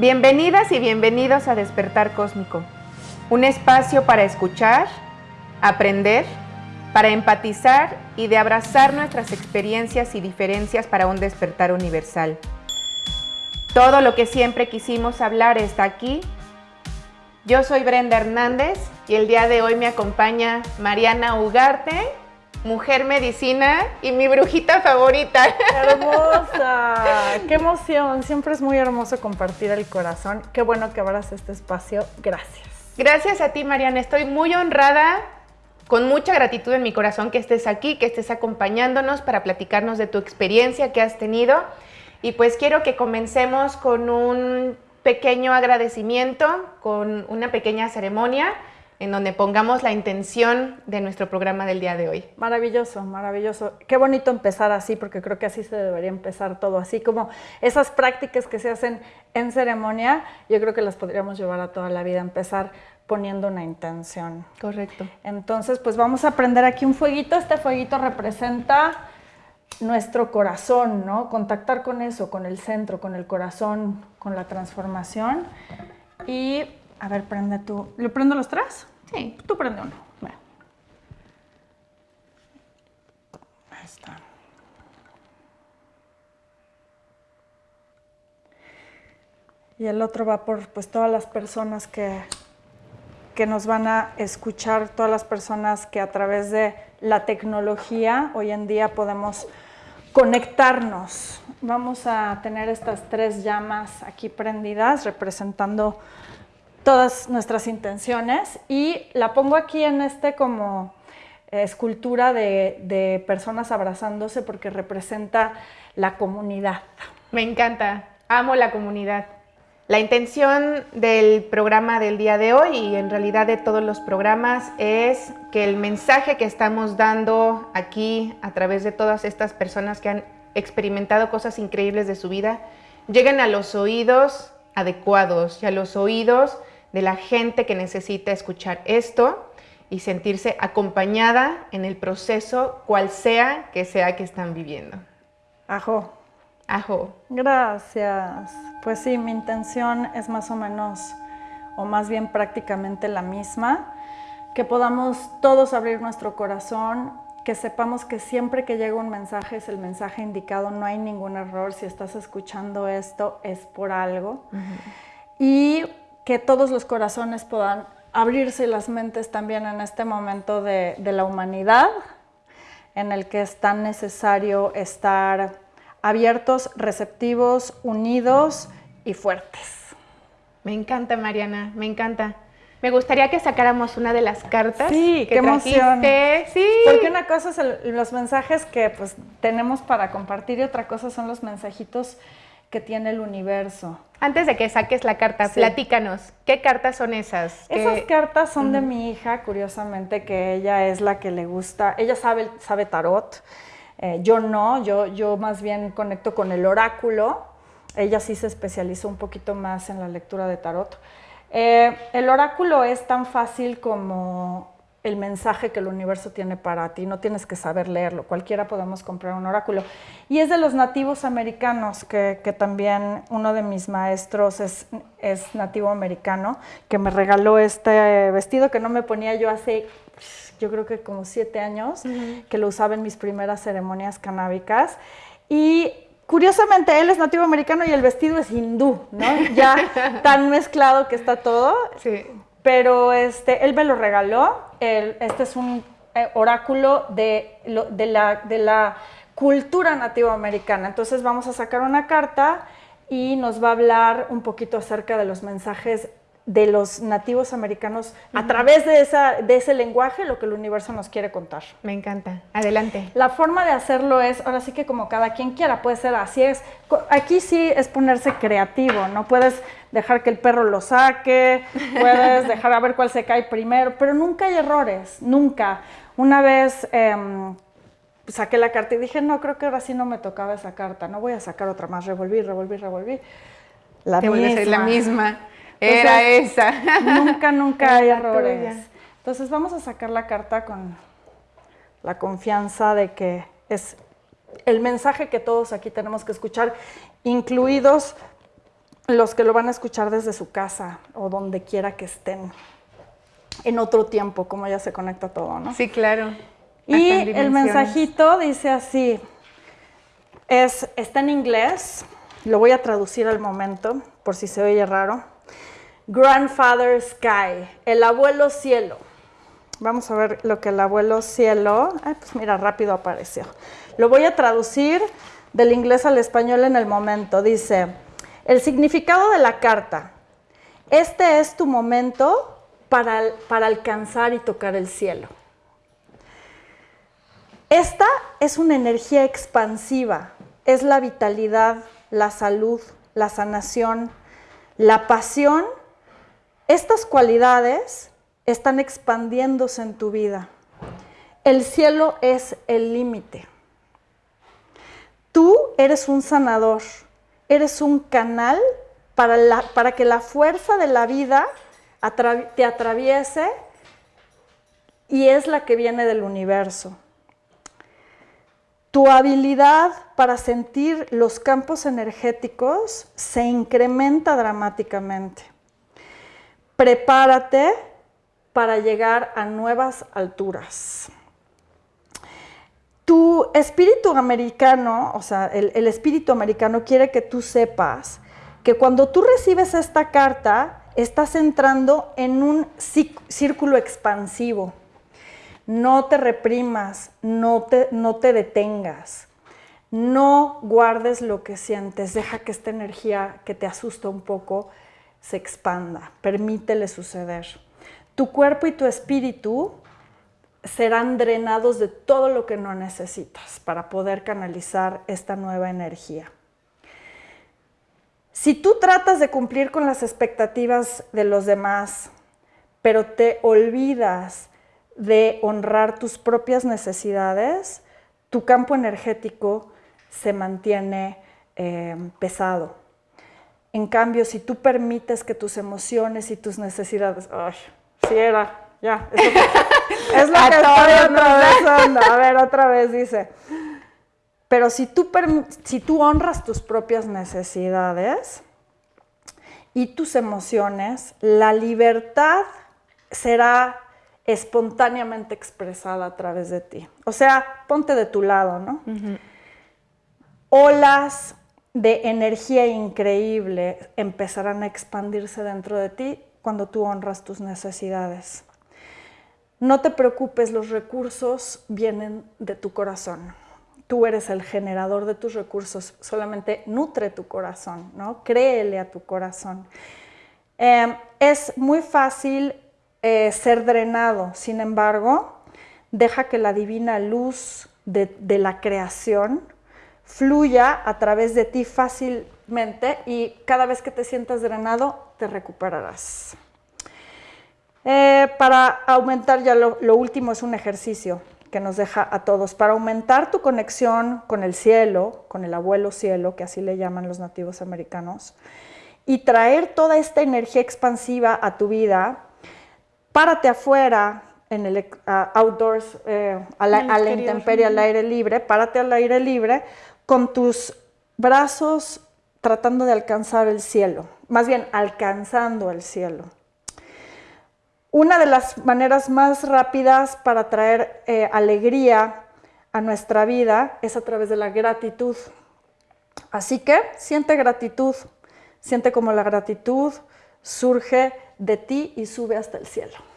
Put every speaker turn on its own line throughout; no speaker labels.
Bienvenidas y bienvenidos a Despertar Cósmico, un espacio para escuchar, aprender, para empatizar y de abrazar nuestras experiencias y diferencias para un despertar universal. Todo lo que siempre quisimos hablar está aquí. Yo soy Brenda Hernández y el día de hoy me acompaña Mariana Ugarte, mujer medicina y mi brujita favorita.
Hermosa, qué emoción, siempre es muy hermoso compartir el corazón. Qué bueno que abras este espacio, gracias.
Gracias a ti Mariana, estoy muy honrada, con mucha gratitud en mi corazón que estés aquí, que estés acompañándonos para platicarnos de tu experiencia que has tenido. Y pues quiero que comencemos con un pequeño agradecimiento, con una pequeña ceremonia en donde pongamos la intención de nuestro programa del día de hoy.
Maravilloso, maravilloso. Qué bonito empezar así, porque creo que así se debería empezar todo, así como esas prácticas que se hacen en ceremonia, yo creo que las podríamos llevar a toda la vida, empezar poniendo una intención.
Correcto.
Entonces, pues vamos a prender aquí un fueguito. Este fueguito representa nuestro corazón, ¿no? Contactar con eso, con el centro, con el corazón, con la transformación. Y, a ver, prende tú. ¿Le prendo los tres?
Sí.
Tú prende uno. Bueno. Ahí está. Y el otro va por pues, todas las personas que, que nos van a escuchar, todas las personas que a través de la tecnología hoy en día podemos conectarnos. Vamos a tener estas tres llamas aquí prendidas representando todas nuestras intenciones y la pongo aquí en este como escultura de, de personas abrazándose porque representa la comunidad.
Me encanta, amo la comunidad. La intención del programa del día de hoy y en realidad de todos los programas es que el mensaje que estamos dando aquí a través de todas estas personas que han experimentado cosas increíbles de su vida lleguen a los oídos adecuados y a los oídos de la gente que necesita escuchar esto y sentirse acompañada en el proceso cual sea que sea que están viviendo.
Ajo.
Ajo.
Gracias. Pues sí, mi intención es más o menos, o más bien prácticamente la misma, que podamos todos abrir nuestro corazón, que sepamos que siempre que llega un mensaje es el mensaje indicado, no hay ningún error, si estás escuchando esto es por algo, uh -huh. y que todos los corazones puedan abrirse las mentes también en este momento de, de la humanidad, en el que es tan necesario estar abiertos, receptivos, unidos y fuertes.
Me encanta, Mariana, me encanta. Me gustaría que sacáramos una de las cartas.
Sí,
que
qué emoción.
Sí.
Porque una cosa es el, los mensajes que pues, tenemos para compartir y otra cosa son los mensajitos que tiene el universo.
Antes de que saques la carta, sí. platícanos, ¿qué cartas son esas?
Esas
¿Qué...
cartas son uh -huh. de mi hija, curiosamente, que ella es la que le gusta, ella sabe, sabe tarot, eh, yo no, yo, yo más bien conecto con el oráculo. Ella sí se especializó un poquito más en la lectura de tarot. Eh, el oráculo es tan fácil como el mensaje que el universo tiene para ti, no tienes que saber leerlo, cualquiera podemos comprar un oráculo. Y es de los nativos americanos, que, que también uno de mis maestros es, es, nativo americano, que me regaló este vestido que no me ponía yo hace yo creo que como siete años, uh -huh. que lo usaba en mis primeras ceremonias canábicas. Y curiosamente, él es nativo americano y el vestido es hindú, ¿no? Ya tan mezclado que está todo.
Sí.
Pero este, él me lo regaló. Este es un eh, oráculo de, la, de la cultura nativa americana. Entonces vamos a sacar una carta y nos va a hablar un poquito acerca de los mensajes de los nativos americanos uh -huh. a través de, esa, de ese lenguaje, lo que el universo nos quiere contar.
Me encanta. Adelante.
La forma de hacerlo es, ahora sí que como cada quien quiera, puede ser así, es, aquí sí es ponerse creativo, no puedes dejar que el perro lo saque, puedes dejar a ver cuál se cae primero, pero nunca hay errores, nunca. Una vez eh, saqué la carta y dije, no, creo que ahora sí no me tocaba esa carta, no voy a sacar otra más, revolví, revolví, revolví.
La Te misma. la misma. Era esa.
Nunca, nunca hay errores. Entonces vamos a sacar la carta con la confianza de que es el mensaje que todos aquí tenemos que escuchar, incluidos los que lo van a escuchar desde su casa o donde quiera que estén en otro tiempo, como ya se conecta todo, ¿no?
Sí, claro.
Y el mensajito dice así, es, está en inglés, lo voy a traducir al momento, por si se oye raro. Grandfather Sky, el abuelo cielo. Vamos a ver lo que el abuelo cielo, ay, pues mira, rápido apareció. Lo voy a traducir del inglés al español en el momento. Dice, el significado de la carta, este es tu momento para, para alcanzar y tocar el cielo. Esta es una energía expansiva, es la vitalidad, la salud, la sanación, la pasión. Estas cualidades están expandiéndose en tu vida. El cielo es el límite. Tú eres un sanador, eres un canal para, que la fuerza de la vida te atraviese y es la que viene del universo. Tu habilidad para sentir los campos energéticos se incrementa dramáticamente. Prepárate para llegar a nuevas alturas. Tu espíritu americano, o sea, el, espíritu americano quiere que tú sepas que cuando tú recibes esta carta, estás entrando en un círculo expansivo no te reprimas, no te, no te detengas, no guardes lo que sientes, deja que esta energía que te asusta un poco se expanda, permítele suceder. Tu cuerpo y tu espíritu serán drenados de todo lo que no necesitas para poder canalizar esta nueva energía. Si tú tratas de cumplir con las expectativas de los demás, pero te olvidas de honrar tus propias necesidades, tu campo energético se mantiene eh, pesado. En cambio, si tú permites que tus emociones y tus necesidades, ay, si era, ya, es lo que estoy atravesando. A ver, otra vez dice. Pero si tú, si tú honras tus propias necesidades y tus emociones, la libertad será espontáneamente expresada a través de ti. O sea, ponte de tu lado, ¿no? Olas de energía increíble empezarán a expandirse dentro de ti cuando tú honras tus necesidades. No te preocupes, los recursos vienen de tu corazón. Tú eres el generador de tus recursos, solamente nutre tu corazón, ¿no? Créele a tu corazón. Eh, es muy fácil eh, ser drenado. Sin embargo, deja que la divina luz de, la creación fluya a través de ti fácilmente y cada vez que te sientas drenado, te recuperarás. Eh, para aumentar, ya lo, lo, último es un ejercicio que nos deja a todos. Para aumentar tu conexión con el cielo, con el abuelo cielo, que así le llaman los nativos americanos, y traer toda esta energía expansiva a tu vida, párate afuera, en el outdoors, eh, a la, intemperie, al aire libre, párate al aire libre con tus brazos tratando de alcanzar el cielo, más bien alcanzando el cielo. Una de las maneras más rápidas para traer eh, alegría a nuestra vida es a través de la gratitud. Así que siente gratitud, siente como la gratitud surge de ti y sube hasta el cielo.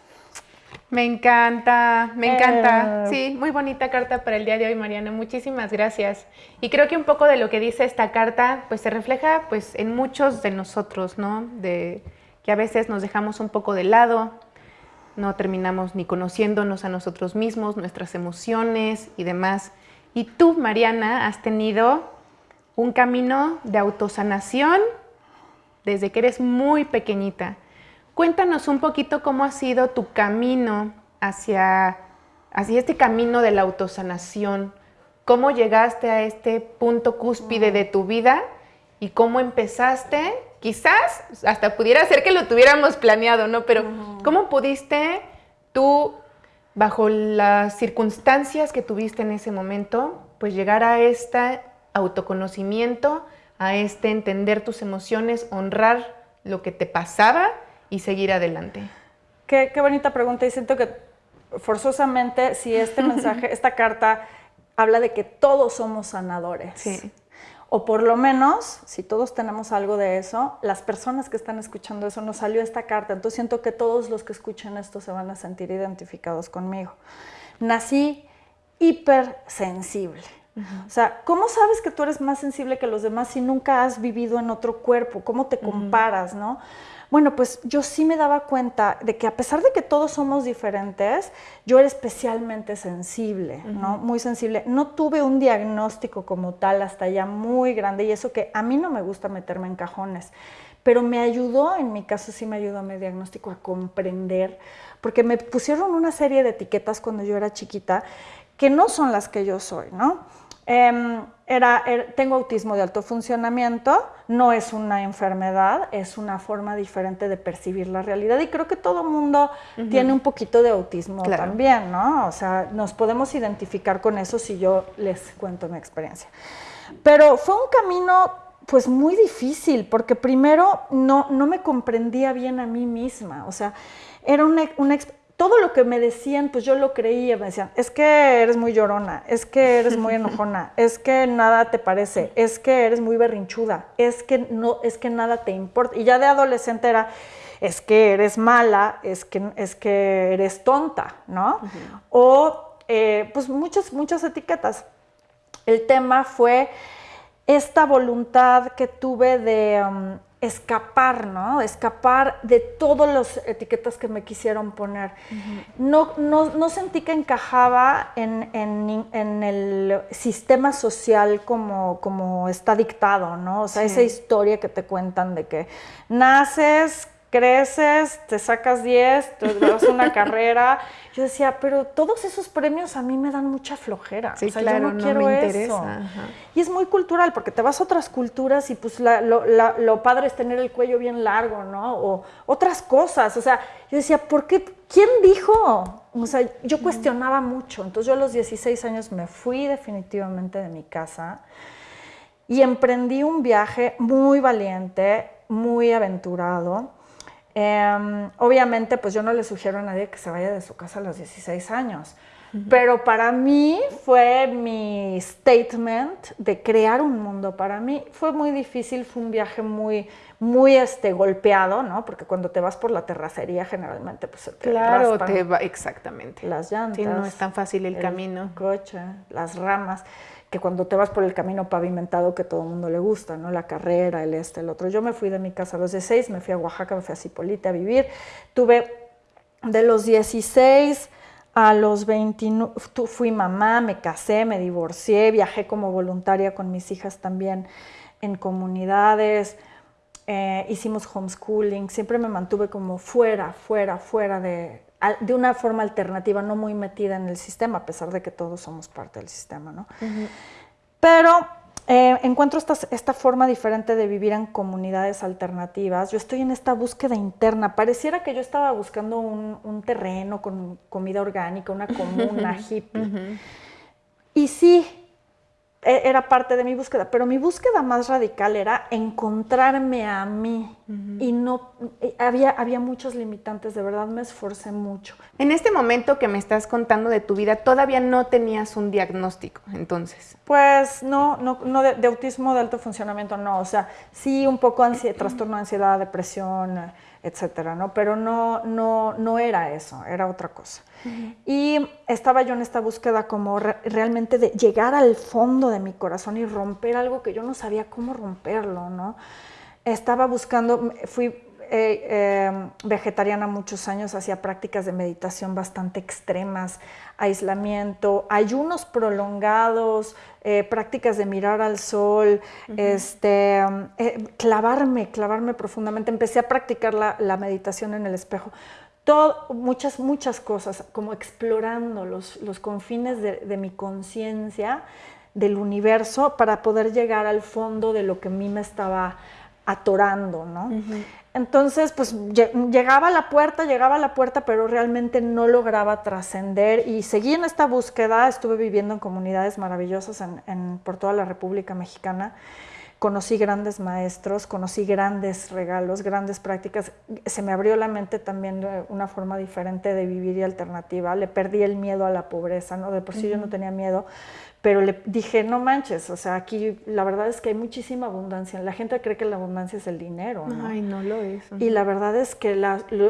Me encanta, me encanta. Eh. Sí, muy bonita carta para el día de hoy, Mariana. Muchísimas gracias. Y creo que un poco de lo que dice esta carta, pues se refleja pues en muchos de nosotros, ¿no? De que a veces nos dejamos un poco de lado, no terminamos ni conociéndonos a nosotros mismos, nuestras emociones y demás. Y tú, Mariana, has tenido un camino de autosanación desde que eres muy pequeñita. Cuéntanos un poquito cómo ha sido tu camino hacia, hacia este camino de la autosanación. ¿Cómo llegaste a este punto cúspide de tu vida y cómo empezaste? Quizás hasta pudiera ser que lo tuviéramos planeado, ¿no? Pero ¿cómo pudiste tú, bajo las circunstancias que tuviste en ese momento, pues llegar a este autoconocimiento, a este entender tus emociones, honrar lo que te pasaba y seguir adelante?
Qué, qué bonita pregunta y siento que forzosamente si este mensaje, esta carta habla de que todos somos sanadores.
Sí.
O por lo menos, si todos tenemos algo de eso, las personas que están escuchando eso, nos salió esta carta. Entonces siento que todos los que escuchen esto se van a sentir identificados conmigo. Nací hipersensible. O sea, ¿cómo sabes que tú eres más sensible que los demás si nunca has vivido en otro cuerpo? ¿Cómo te comparas, no? Bueno, pues yo sí me daba cuenta de que a pesar de que todos somos diferentes, yo era especialmente sensible, ¿no? Muy sensible. No tuve un diagnóstico como tal hasta ya muy grande y eso que a mí no me gusta meterme en cajones, pero me ayudó, en mi caso sí me ayudó a mi diagnóstico a comprender, porque me pusieron una serie de etiquetas cuando yo era chiquita que no son las que yo soy, ¿no? Em, era, tengo autismo de alto funcionamiento, no es una enfermedad, es una forma diferente de percibir la realidad y creo que todo mundo tiene un poquito de autismo también, ¿no? O sea, nos podemos identificar con eso si yo les cuento mi experiencia. Pero fue un camino pues muy difícil porque primero no, no me comprendía bien a mí misma, o sea, era una, una todo lo que me decían, pues yo lo creía, me decían, es que eres muy llorona, es que eres muy enojona, es que nada te parece, es que eres muy berrinchuda, es que no, es que nada te importa. Y ya de adolescente era, es que eres mala, es que, es que eres tonta, ¿no? O eh, pues muchas, muchas etiquetas. El tema fue esta voluntad que tuve de... Um, escapar, ¿no? Escapar de todas las etiquetas que me quisieron poner. no, no, sentí que encajaba en, el sistema social como, como está dictado, ¿no? O sea, esa historia que te cuentan de que naces, creces, te sacas 10, te das una carrera. Yo decía, pero todos esos premios a mí me dan mucha flojera.
Sí, o sea, claro, yo no, quiero me interesa.
eso. Y es muy cultural, porque te vas a otras culturas y pues lo, padre es tener el cuello bien largo, ¿no? O otras cosas. O sea, yo decía, ¿por qué? ¿Quién dijo? O sea, yo cuestionaba mucho. Entonces yo a los 16 años me fui definitivamente de mi casa y emprendí un viaje muy valiente, muy aventurado Em, obviamente, pues yo no le sugiero a nadie que se vaya de su casa a los 16 años, pero para mí fue mi statement de crear un mundo. Para mí fue muy difícil, fue un viaje muy, muy este, golpeado, ¿no? Porque cuando te vas por la terracería generalmente pues te
Claro, te va, exactamente.
Las llantas.
Sí, no es tan fácil el, el camino.
coche, las ramas que cuando te vas por el camino pavimentado que todo el mundo le gusta, ¿no? La carrera, el este, el otro. Yo me fui de mi casa a los 16, me fui a Oaxaca, me fui a Cipolite a vivir. Tuve de los 16 a los 29, fui mamá, me casé, me divorcié, viajé como voluntaria con mis hijas también en comunidades, eh, hicimos homeschooling, siempre me mantuve como fuera, fuera, fuera de, de una forma alternativa, no muy metida en el sistema, a pesar de que todos somos parte del sistema, ¿no? Pero eh, encuentro esta, esta, forma diferente de vivir en comunidades alternativas. Yo estoy en esta búsqueda interna. Pareciera que yo estaba buscando un, terreno con comida orgánica, una comuna hippie. Y sí, era parte de mi búsqueda, pero mi búsqueda más radical era encontrarme a mí y no había, había muchos limitantes, de verdad me esforcé mucho.
En este momento que me estás contando de tu vida, todavía no tenías un diagnóstico, entonces.
Pues no, no, no de, autismo de alto funcionamiento, no, o sea, sí un poco trastorno de ansiedad, depresión, etcétera, ¿no? Pero no, no, no era eso, era otra cosa. Y estaba yo en esta búsqueda como realmente de llegar al fondo de mi corazón y romper algo que yo no sabía cómo romperlo, ¿no? Estaba buscando, fui eh, em, vegetariana muchos años, hacía prácticas de meditación bastante extremas, aislamiento, ayunos prolongados, eh, prácticas de mirar al sol, este, eh, clavarme, clavarme profundamente. Empecé a practicar la, la meditación en el espejo muchas, muchas cosas, como explorando los, los confines de, mi conciencia, del universo, para poder llegar al fondo de lo que a mí me estaba atorando, ¿no? Entonces, pues llegaba a la puerta, llegaba a la puerta, pero realmente no lograba trascender y seguí en esta búsqueda, estuve viviendo en comunidades maravillosas en, por toda la República Mexicana, conocí grandes maestros, conocí grandes regalos, grandes prácticas. Se me abrió la mente también de una forma diferente de vivir y alternativa. Le perdí el miedo a la pobreza, ¿no? De por sí yo no tenía miedo, pero le dije, no manches, o sea, aquí la verdad es que hay muchísima abundancia. La gente cree que la abundancia es el dinero, ¿no?
Ay, no lo es.
Y la verdad es que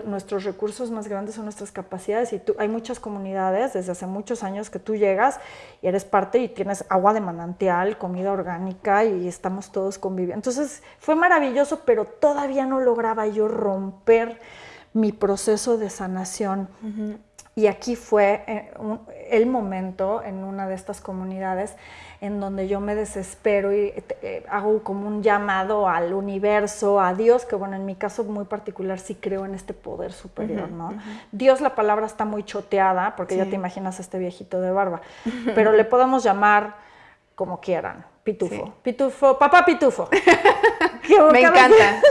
nuestros recursos más grandes son nuestras capacidades y tú, hay muchas comunidades desde hace muchos años que tú llegas y eres parte y tienes agua de manantial, comida orgánica y estamos todos conviviendo. Entonces fue maravilloso, pero todavía no lograba yo romper mi proceso de sanación. Y aquí fue eh, el momento en una de estas comunidades en donde yo me desespero y eh, hago como un llamado al universo, a Dios, que bueno, en mi caso muy particular sí creo en este poder superior, ¿no? Dios la palabra está muy choteada, porque ya te imaginas este viejito de barba, pero le podemos llamar como quieran, pitufo, pitufo, papá pitufo.
me encanta.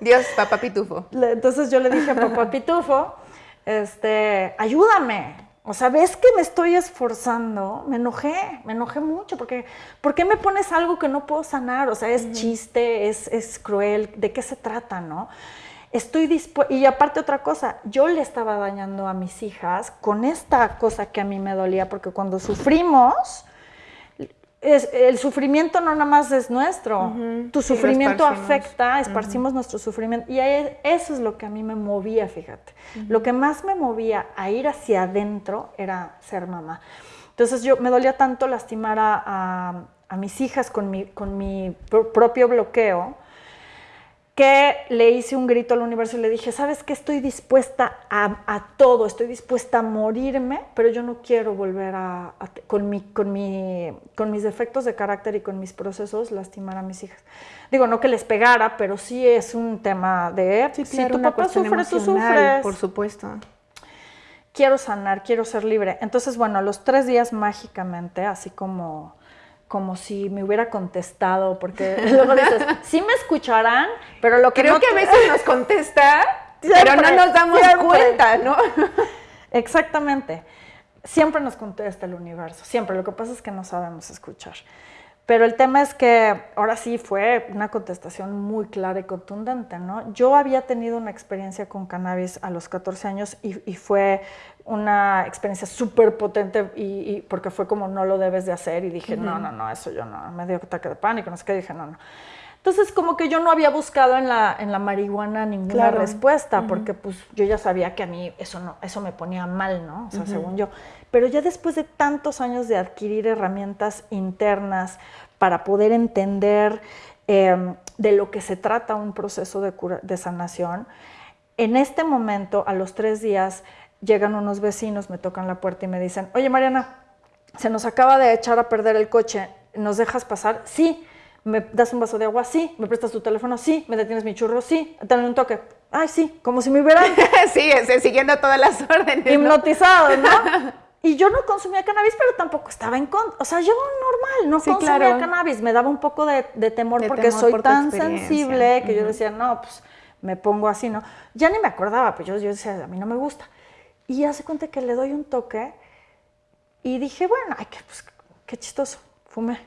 Dios, papá pitufo.
Entonces yo le dije a papá pitufo, este, ayúdame. O sea, ves que me estoy esforzando, me enojé, me enojé mucho, porque ¿por qué me pones algo que no puedo sanar? O sea, es chiste, es, es, cruel, ¿de qué se trata, no? Estoy dispuesta, y aparte otra cosa, yo le estaba dañando a mis hijas con esta cosa que a mí me dolía, porque cuando sufrimos, el sufrimiento no nada más es nuestro, tu sufrimiento afecta, esparcimos nuestro sufrimiento y eso es lo que a mí me movía, fíjate. Lo que más me movía a ir hacia adentro era ser mamá. Entonces yo me dolía tanto lastimar a, mis hijas con mi, con mi propio bloqueo que le hice un grito al universo y le dije, ¿sabes qué? Estoy dispuesta a, todo, estoy dispuesta a morirme, pero yo no quiero volver a, con, mi, con, mi, con mis defectos de carácter y con mis procesos, lastimar a mis hijas. Digo, no que les pegara, pero sí es un tema de,
sí, si tu papá sufre, tú sufres. Por supuesto.
Quiero sanar, quiero ser libre. Entonces, bueno, los tres días mágicamente, así como como si me hubiera contestado, porque luego dices, sí me escucharán, pero lo que
Creo que a veces nos contesta, pero no nos damos cuenta, ¿no?
Exactamente. Siempre nos contesta el universo, siempre. Lo que pasa es que no sabemos escuchar. Pero el tema es que ahora sí fue una contestación muy clara y contundente, ¿no? Yo había tenido una experiencia con cannabis a los 14 años y, y fue una experiencia súper potente y, porque fue como no lo debes de hacer y dije, no, no, no, eso yo no, me dio ataque de pánico, no sé qué, dije, no, no. Entonces como que yo no había buscado en la, en la marihuana ninguna respuesta porque pues yo ya sabía que a mí eso, no, eso me ponía mal, ¿no? O sea, según yo. Pero ya después de tantos años de adquirir herramientas internas para poder entender em, de lo que se trata un proceso de, cura, de sanación, en este momento, a los tres días, llegan unos vecinos, me tocan la puerta y me dicen, oye Mariana, se nos acaba de echar a perder el coche, ¿nos dejas pasar? Sí. ¿Me das un vaso de agua? Sí. ¿Me prestas tu teléfono? Sí. ¿Me detienes mi churro? Sí. Dale un toque. Ay, sí, como si me hubieran...
sí, siguiendo todas las órdenes.
Hipnotizado, ¿no? Y yo no consumía cannabis, pero tampoco estaba en contra. O sea, yo normal, no consumía cannabis. Me daba un poco de, temor porque soy tan sensible que yo decía, no, pues me pongo así, ¿no? Ya ni me acordaba, pues yo, yo decía, a mí no me gusta. Y hace cuenta que le doy un toque y dije, bueno, ay, qué, pues, qué chistoso, fumé.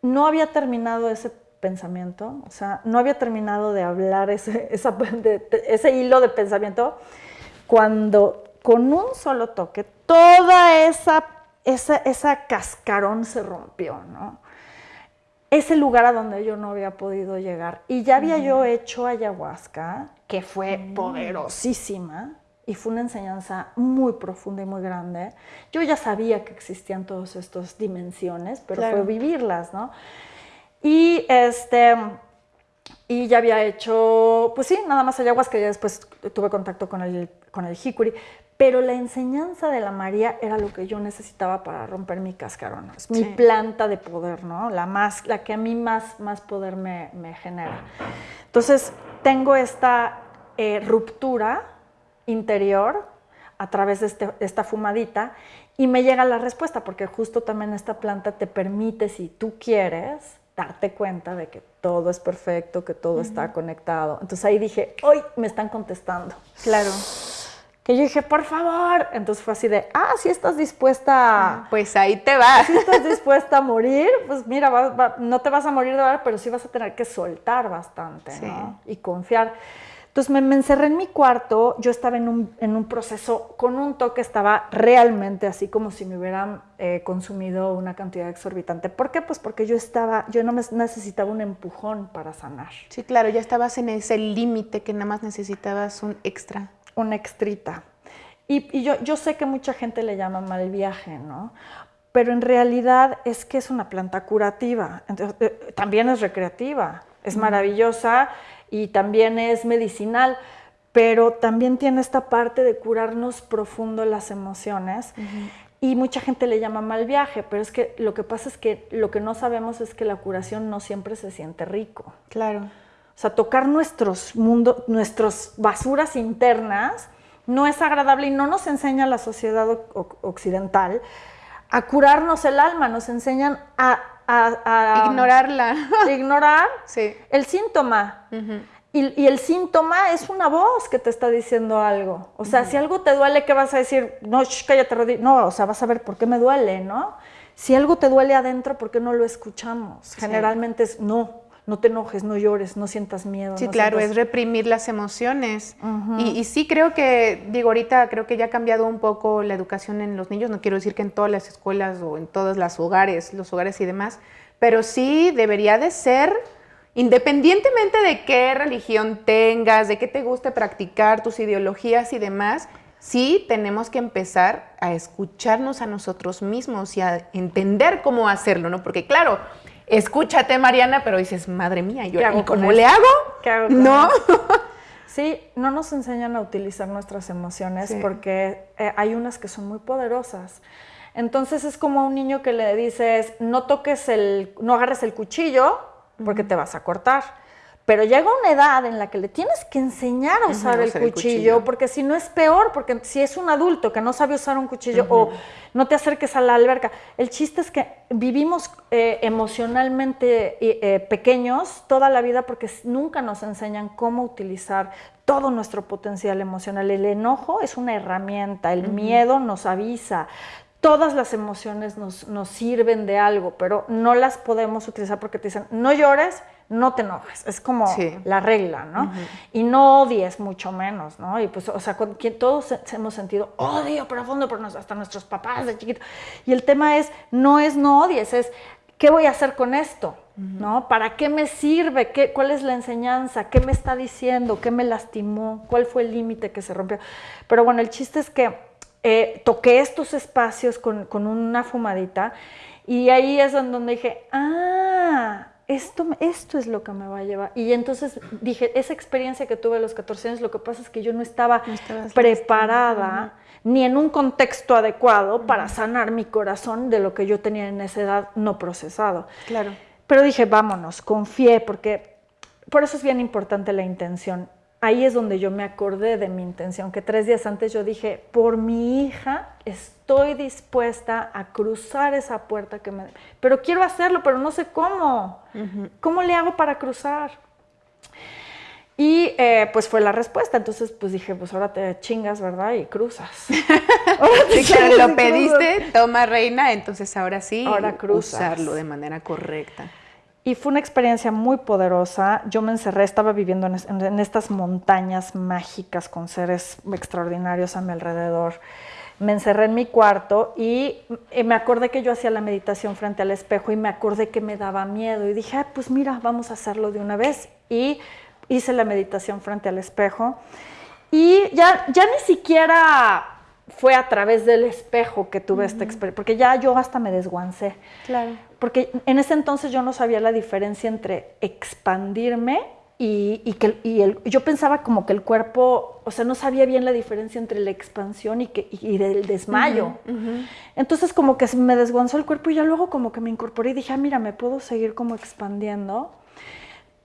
No había terminado ese pensamiento, o sea, no había terminado de hablar ese, ese hilo de pensamiento cuando con un solo toque toda esa, esa, esa cascarón se rompió, ¿no? Ese lugar a donde yo no había podido llegar. Y ya había yo hecho ayahuasca, que fue poderosísima, y fue una enseñanza muy profunda y muy grande. Yo ya sabía que existían todas estas dimensiones, pero fue vivirlas, ¿no? Y este y ya había hecho, pues sí, nada más ayahuasca, ya después tuve contacto con el, con el jicuri, pero la enseñanza de la María era lo que yo necesitaba para romper mi cascarón. Es mi planta de poder, ¿no? La, más, la que a mí más, más poder me, me genera. Entonces, tengo esta eh, ruptura interior a través de, este, esta fumadita y me llega la respuesta, porque justo también esta planta te permite, si tú quieres, darte cuenta de que todo es perfecto, que todo está conectado. Entonces ahí dije, hoy me están contestando.
Claro.
que yo dije, por favor. Entonces fue así de, ah, si estás dispuesta.
Pues ahí te vas.
Si estás dispuesta a morir, pues mira, no te vas a morir de verdad, pero sí vas a tener que soltar bastante, ¿no? Y confiar. Entonces me, encerré en mi cuarto, yo estaba en un, en un, proceso con un toque, estaba realmente así como si me hubieran eh, consumido una cantidad exorbitante. ¿Por qué? Pues porque yo estaba, yo no me necesitaba un empujón para sanar.
Sí, claro, ya estabas en ese límite que nada más necesitabas un extra.
Un extrita. Y, y yo, yo sé que mucha gente le llama mal viaje, ¿no? Pero en realidad es que es una planta curativa, Entonces, eh, también es recreativa, es maravillosa y también es medicinal, pero también tiene esta parte de curarnos profundo las emociones. Y mucha gente le llama mal viaje, pero es que lo que pasa es que lo que no sabemos es que la curación no siempre se siente rico.
Claro.
O sea, tocar nuestros mundos, nuestras basuras internas no es agradable y no nos enseña la sociedad occidental a curarnos el alma, nos enseñan a a,
ignorarla.
ignorar el síntoma. y, el síntoma es una voz que te está diciendo algo. O sea, si algo te duele, ¿qué vas a decir? No, cállate, no, o sea, vas a ver por qué me duele, ¿no? Si algo te duele adentro, ¿por qué no lo escuchamos? Generalmente es no no te enojes, no llores, no sientas miedo.
Sí, claro, es reprimir las emociones. y, sí creo que, digo, ahorita creo que ya ha cambiado un poco la educación en los niños, no quiero decir que en todas las escuelas o en todos los hogares, los hogares y demás, pero sí debería de ser, independientemente de qué religión tengas, de qué te guste practicar, tus ideologías y demás, sí tenemos que empezar a escucharnos a nosotros mismos y a entender cómo hacerlo, ¿no? Porque claro, escúchate, Mariana, pero dices, madre mía, yo, ¿y cómo le hago?
¿Qué hago no. Sí, no nos enseñan a utilizar nuestras emociones porque eh, hay unas que son muy poderosas. Entonces es como a un niño que le dices, no toques el, no agarres el cuchillo porque te vas a cortar. Pero llega una edad en la que le tienes que enseñar a usar, el, cuchillo, porque si no es peor, porque si es un adulto que no sabe usar un cuchillo o no te acerques a la alberca. El chiste es que vivimos eh, emocionalmente eh, pequeños toda la vida porque nunca nos enseñan cómo utilizar todo nuestro potencial emocional. El enojo es una herramienta, el miedo nos avisa, todas las emociones nos, nos, sirven de algo, pero no las podemos utilizar porque te dicen, no llores, no te enojes, es como la regla, ¿no? Y no odies mucho menos, ¿no? Y pues, o sea, todos hemos sentido odio profundo por hasta nuestros papás de chiquito. Y el tema es, no es no odies, es, ¿qué voy a hacer con esto? ¿No? ¿Para qué me sirve? ¿Qué, ¿Cuál es la enseñanza? ¿Qué me está diciendo? ¿Qué me lastimó? ¿Cuál fue el límite que se rompió? Pero bueno, el chiste es que eh, toqué estos espacios con, con una fumadita y ahí es donde dije, ah, esto, esto es lo que me va a llevar. Y entonces dije, esa experiencia que tuve a los 14 años, lo que pasa es que yo no estaba preparada ni en un contexto adecuado para sanar mi corazón de lo que yo tenía en esa edad no procesado.
Claro.
Pero dije, vámonos, confié, porque por eso es bien importante la intención ahí es donde yo me acordé de mi intención, que tres días antes yo dije, por mi hija estoy dispuesta a cruzar esa puerta que me... Pero quiero hacerlo, pero no sé cómo. ¿Cómo le hago para cruzar? Y eh, pues fue la respuesta. Entonces, pues dije, pues ahora te chingas, ¿verdad? Y cruzas.
sí, lo pediste, toma reina, entonces ahora sí, ahora cruzas. usarlo de manera correcta.
Y fue una experiencia muy poderosa. Yo me encerré, estaba viviendo en, estas montañas mágicas con seres extraordinarios a mi alrededor. Me encerré en mi cuarto y me acordé que yo hacía la meditación frente al espejo y me acordé que me daba miedo. Y dije, pues mira, vamos a hacerlo de una vez. Y hice la meditación frente al espejo. Y ya, ya ni siquiera fue a través del espejo que tuve esta experiencia, porque ya yo hasta me desguancé.
Claro.
Porque en ese entonces yo no sabía la diferencia entre expandirme y, que el, yo pensaba como que el cuerpo, o sea, no sabía bien la diferencia entre la expansión y, que, y del desmayo. Entonces como que me desguanzó el cuerpo y ya luego como que me incorporé y dije, ah, mira, me puedo seguir como expandiendo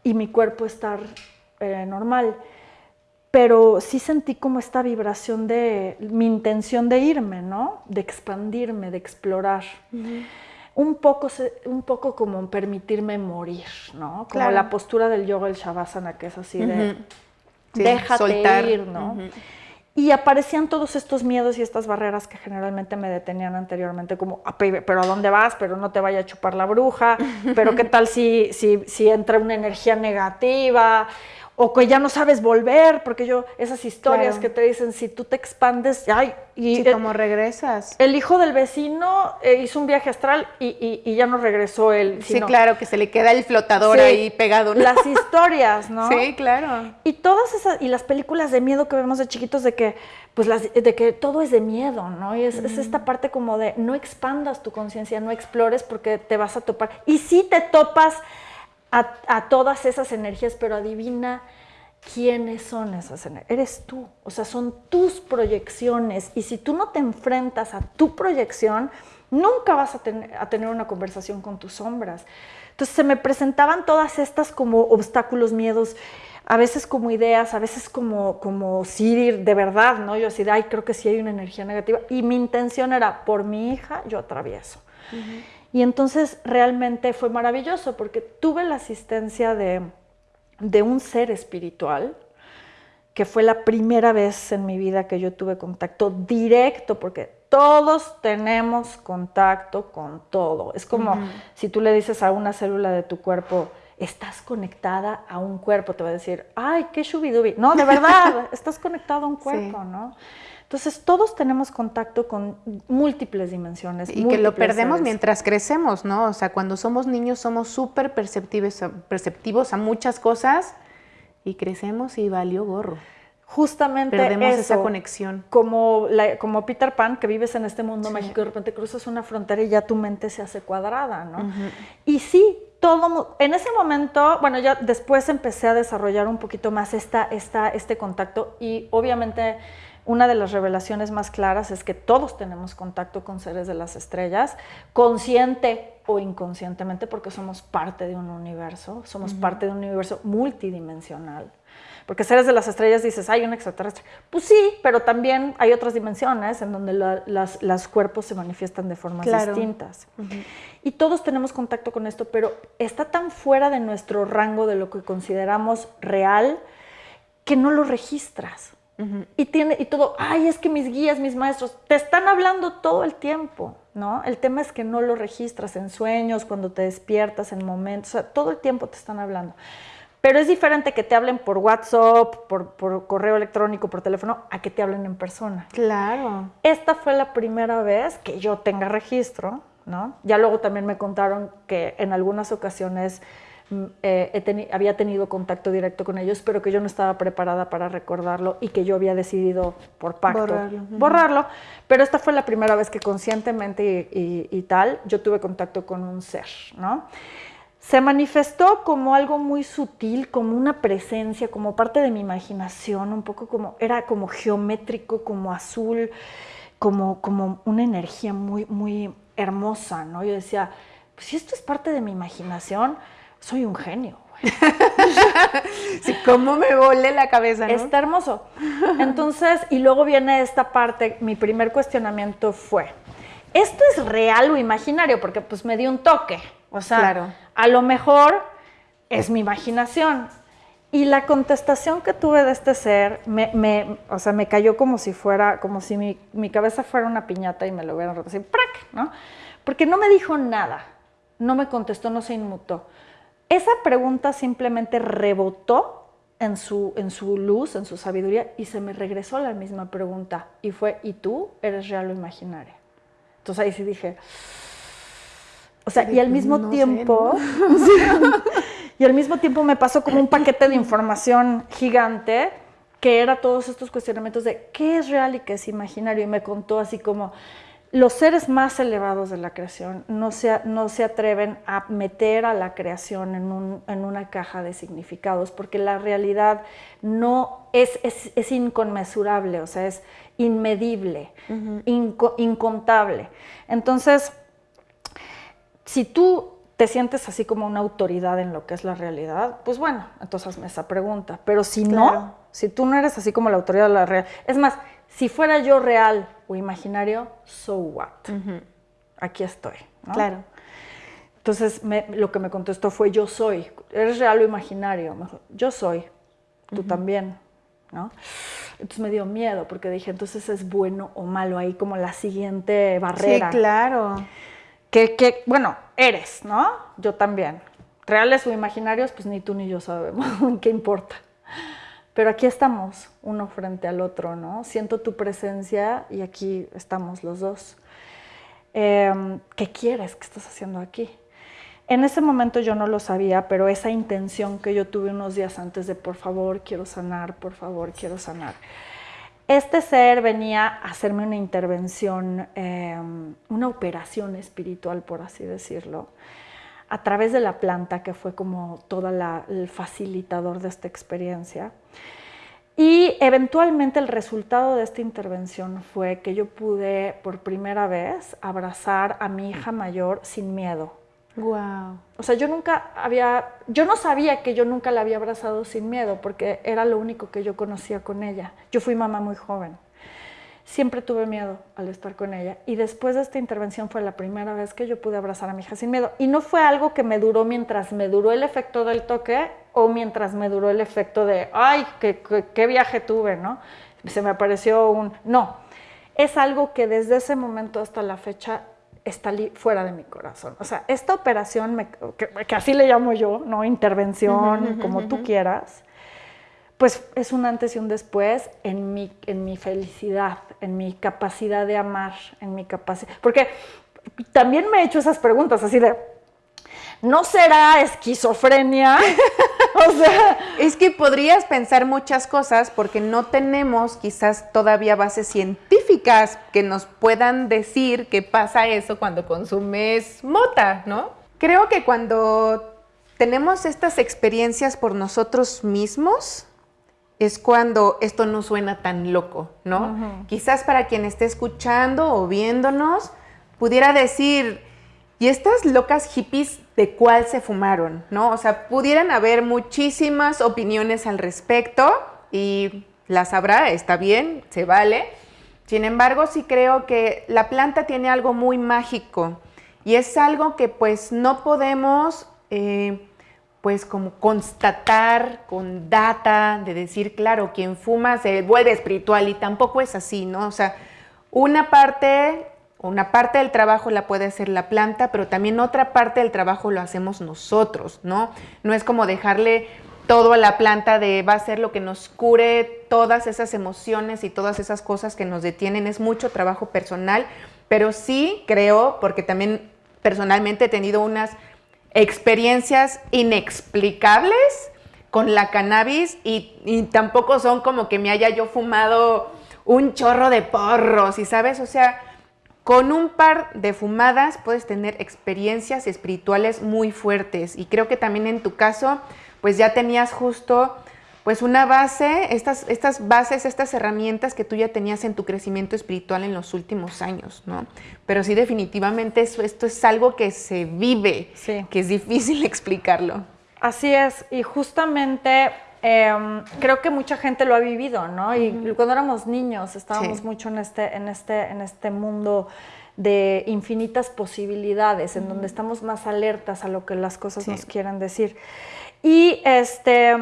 y mi cuerpo estar eh, normal pero sí sentí como esta vibración de mi intención de irme, ¿no? De expandirme, de explorar. Un, poco, un poco como permitirme morir, ¿no? Como la postura del yoga, el shavasana, que es así de déjate ir, ¿no? y aparecían todos estos miedos y estas barreras que generalmente me detenían anteriormente, como, "Ah, pe- pero ¿a dónde vas? Pero no te vaya a chupar la bruja, pero ¿qué tal si, si, si entra una energía negativa? O que ya no sabes volver, porque yo, esas historias
Claro.
que te dicen, si tú te expandes, ay, y
Sí, como regresas.
el hijo del vecino eh, hizo un viaje astral y, y- y ya no regresó él.
Sí,
sino-
claro, que se le queda el flotador
Sí,
ahí pegado. ¿no?
Las historias, ¿no?
Sí, claro.
Y todas esas, y las películas de miedo que vemos de chiquitos de que, pues las, de que todo es de miedo, ¿no? Y es, es esta parte como de no expandas tu conciencia, no explores porque te vas a topar. Y sí te topas a, todas esas energías, pero adivina quiénes son esas energías. Eres tú, o sea, son tus proyecciones. Y si tú no te enfrentas a tu proyección, nunca vas a, ten- a tener una conversación con tus sombras. Entonces se me presentaban todas estas como obstáculos, miedos, a veces como ideas, a veces como, como sí, de verdad, ¿no? Yo así de, ay, creo que sí hay una energía negativa. Y mi intención era, por mi hija, yo atravieso. Y entonces realmente fue maravilloso porque tuve la asistencia de, de un ser espiritual, que fue la primera vez en mi vida que yo tuve contacto directo, porque todos tenemos contacto con todo. Es como si tú le dices a una célula de tu cuerpo, estás conectada a un cuerpo, te va a decir, ay, qué shubidubi. No, de verdad, estás conectado a un cuerpo, ¿no? Entonces, todos tenemos contacto con múltiples dimensiones.
Y que lo
múltiples
perdemos
seres.
mientras crecemos, ¿no? O sea, cuando somos niños somos súper perceptivos, a- perceptivos a muchas cosas y crecemos y valió gorro.
Justamente
Perdemos
eso.
esa conexión.
como, la- como Peter Pan, que vives en este mundo mágico y de repente cruzas una frontera y ya tu mente se hace cuadrada, ¿no? Y sí, todo, en ese momento, bueno, ya después empecé a desarrollar un poquito más esta, esta, este contacto y obviamente una de las revelaciones más claras es que todos tenemos contacto con seres de las estrellas, consciente o inconscientemente, porque somos parte de un universo, somos parte de un universo multidimensional. Porque seres de las estrellas dices, hay un extraterrestre. Pues sí, pero también hay otras dimensiones en donde la- las, los cuerpos se manifiestan de formas
Claro.
distintas. Y todos tenemos contacto con esto, pero está tan fuera de nuestro rango de lo que consideramos real que no lo registras. Y tiene y todo, ay, es que mis guías, mis maestros, te están hablando todo el tiempo, ¿no? El tema es que no lo registras en sueños, cuando te despiertas, en momentos, o sea, todo el tiempo te están hablando. Pero es diferente que te hablen por WhatsApp, por, por correo electrónico, por teléfono, a que te hablen en persona.
Claro.
Esta fue la primera vez que yo tenga registro, ¿no? Ya luego también me contaron que en algunas ocasiones eh, he teni- había tenido contacto directo con ellos, pero que yo no estaba preparada para recordarlo y que yo había decidido por pacto
Borrarlo,
borrarlo. Pero esta fue la primera vez que conscientemente y, y- y tal yo tuve contacto con un ser, ¿no? Se manifestó como algo muy sutil, como una presencia, como parte de mi imaginación, un poco como, era como geométrico, como azul, como, como una energía muy, muy hermosa, ¿no? Yo decía, pues si esto es parte de mi imaginación, soy un genio.
Sí, cómo me volé la cabeza, ¿no?
Está hermoso. Entonces, y luego viene esta parte, mi primer cuestionamiento fue, ¿esto es real o imaginario? Porque pues me dio un toque. O sea,
Claro.
a lo mejor es mi imaginación. Y la contestación que tuve de este ser, me, me- o sea, me cayó como si fuera, como si mi, mi cabeza fuera una piñata y me lo hubieran roto así, ¡prac! ¿no? Porque no me dijo nada, no me contestó, no se inmutó. Esa pregunta simplemente rebotó en su, en su luz, en su sabiduría, y se me regresó la misma pregunta. Y fue, ¿y tú eres real o imaginaria? Entonces ahí sí dije, o sea, y al mismo
No sé,
tiempo, y al mismo tiempo me pasó como un paquete de información gigante que era todos estos cuestionamientos de qué es real y qué es imaginario. Y me contó así como los seres más elevados de la creación no se, no se atreven a meter a la creación en, un- en una caja de significados porque la realidad no es, es, es inconmensurable, o sea, es inmedible, inco- incontable. Entonces, si tú te sientes así como una autoridad en lo que es la realidad, pues bueno, entonces hazme esa pregunta. Pero si
Claro.
no, si tú no eres así como la autoridad de la realidad, es más, si fuera yo real o imaginario, so what? Aquí estoy. ¿no?
Claro.
Entonces me- lo que me contestó fue yo soy. ¿Eres real o imaginario? Me dijo, yo soy. Tú también. ¿no? Entonces me dio miedo porque dije, entonces es bueno o malo ahí como la siguiente barrera.
Sí, claro.
Que, que, bueno, eres, ¿no? Yo también. Reales o imaginarios, pues ni tú ni yo sabemos, ¿qué importa? Pero aquí estamos, uno frente al otro, ¿no? Siento tu presencia y aquí estamos los dos. Em, ¿Qué quieres? ¿Qué estás haciendo aquí? En ese momento yo no lo sabía, pero esa intención que yo tuve unos días antes de por favor quiero sanar, por favor quiero sanar. Este ser venía a hacerme una intervención, em, una operación espiritual, por así decirlo, a través de la planta, que fue como todo el facilitador de esta experiencia. Y eventualmente el resultado de esta intervención fue que yo pude por primera vez abrazar a mi hija mayor sin miedo.
Wow.
O sea, yo nunca había, yo no sabía que yo nunca la había abrazado sin miedo porque era lo único que yo conocía con ella. Yo fui mamá muy joven siempre tuve miedo al estar con ella. Y después de esta intervención fue la primera vez que yo pude abrazar a mi hija sin miedo. Y no fue algo que me duró mientras me duró el efecto del toque o mientras me duró el efecto de, ay, qué, qué, viaje tuve, ¿no? Se me apareció un... No, es algo que desde ese momento hasta la fecha está fuera de mi corazón. O sea, esta operación, que, así le llamo yo, ¿no? Intervención, como tú quieras, pues es un antes y un después en mi, en mi felicidad, en mi capacidad de amar, en mi capacidad. Porque también me he hecho esas preguntas así de, ¿no será esquizofrenia?
o sea, es que podrías pensar muchas cosas porque no tenemos quizás todavía bases científicas que nos puedan decir qué pasa eso cuando consumes mota, ¿no? Creo que cuando tenemos estas experiencias por nosotros mismos, es cuando esto no suena tan loco, ¿no? Quizás para quien esté escuchando o viéndonos, pudiera decir, ¿y estas locas hippies de cuál se fumaron? ¿No? O sea, pudieran haber muchísimas opiniones al respecto y las habrá, está bien, se vale. Sin embargo, sí creo que la planta tiene algo muy mágico y es algo que pues no podemos... Eh, pues como constatar con data, de decir, claro, quien fuma se vuelve espiritual y tampoco es así, ¿no? O sea, una parte, una parte del trabajo la puede hacer la planta, pero también otra parte del trabajo lo hacemos nosotros, ¿no? No es como dejarle todo a la planta de va a ser lo que nos cure todas esas emociones y todas esas cosas que nos detienen, es mucho trabajo personal, pero sí creo, porque también personalmente he tenido unas experiencias inexplicables con la cannabis y, tampoco son como que me haya yo fumado un chorro de porros y sabes, o sea, con un par de fumadas puedes tener experiencias espirituales muy fuertes. Y creo que también en tu caso pues ya tenías justo pues una base, estas, estas bases, estas herramientas que tú ya tenías en tu crecimiento espiritual en los últimos años, ¿no? Pero sí definitivamente eso, esto es algo que se vive, que es difícil explicarlo.
Así es, y justamente em, creo que mucha gente lo ha vivido, ¿no? Y cuando éramos niños estábamos mucho en este, en, este, en este mundo de infinitas posibilidades, en donde estamos más alertas a lo que las cosas nos quieren decir. Y, este,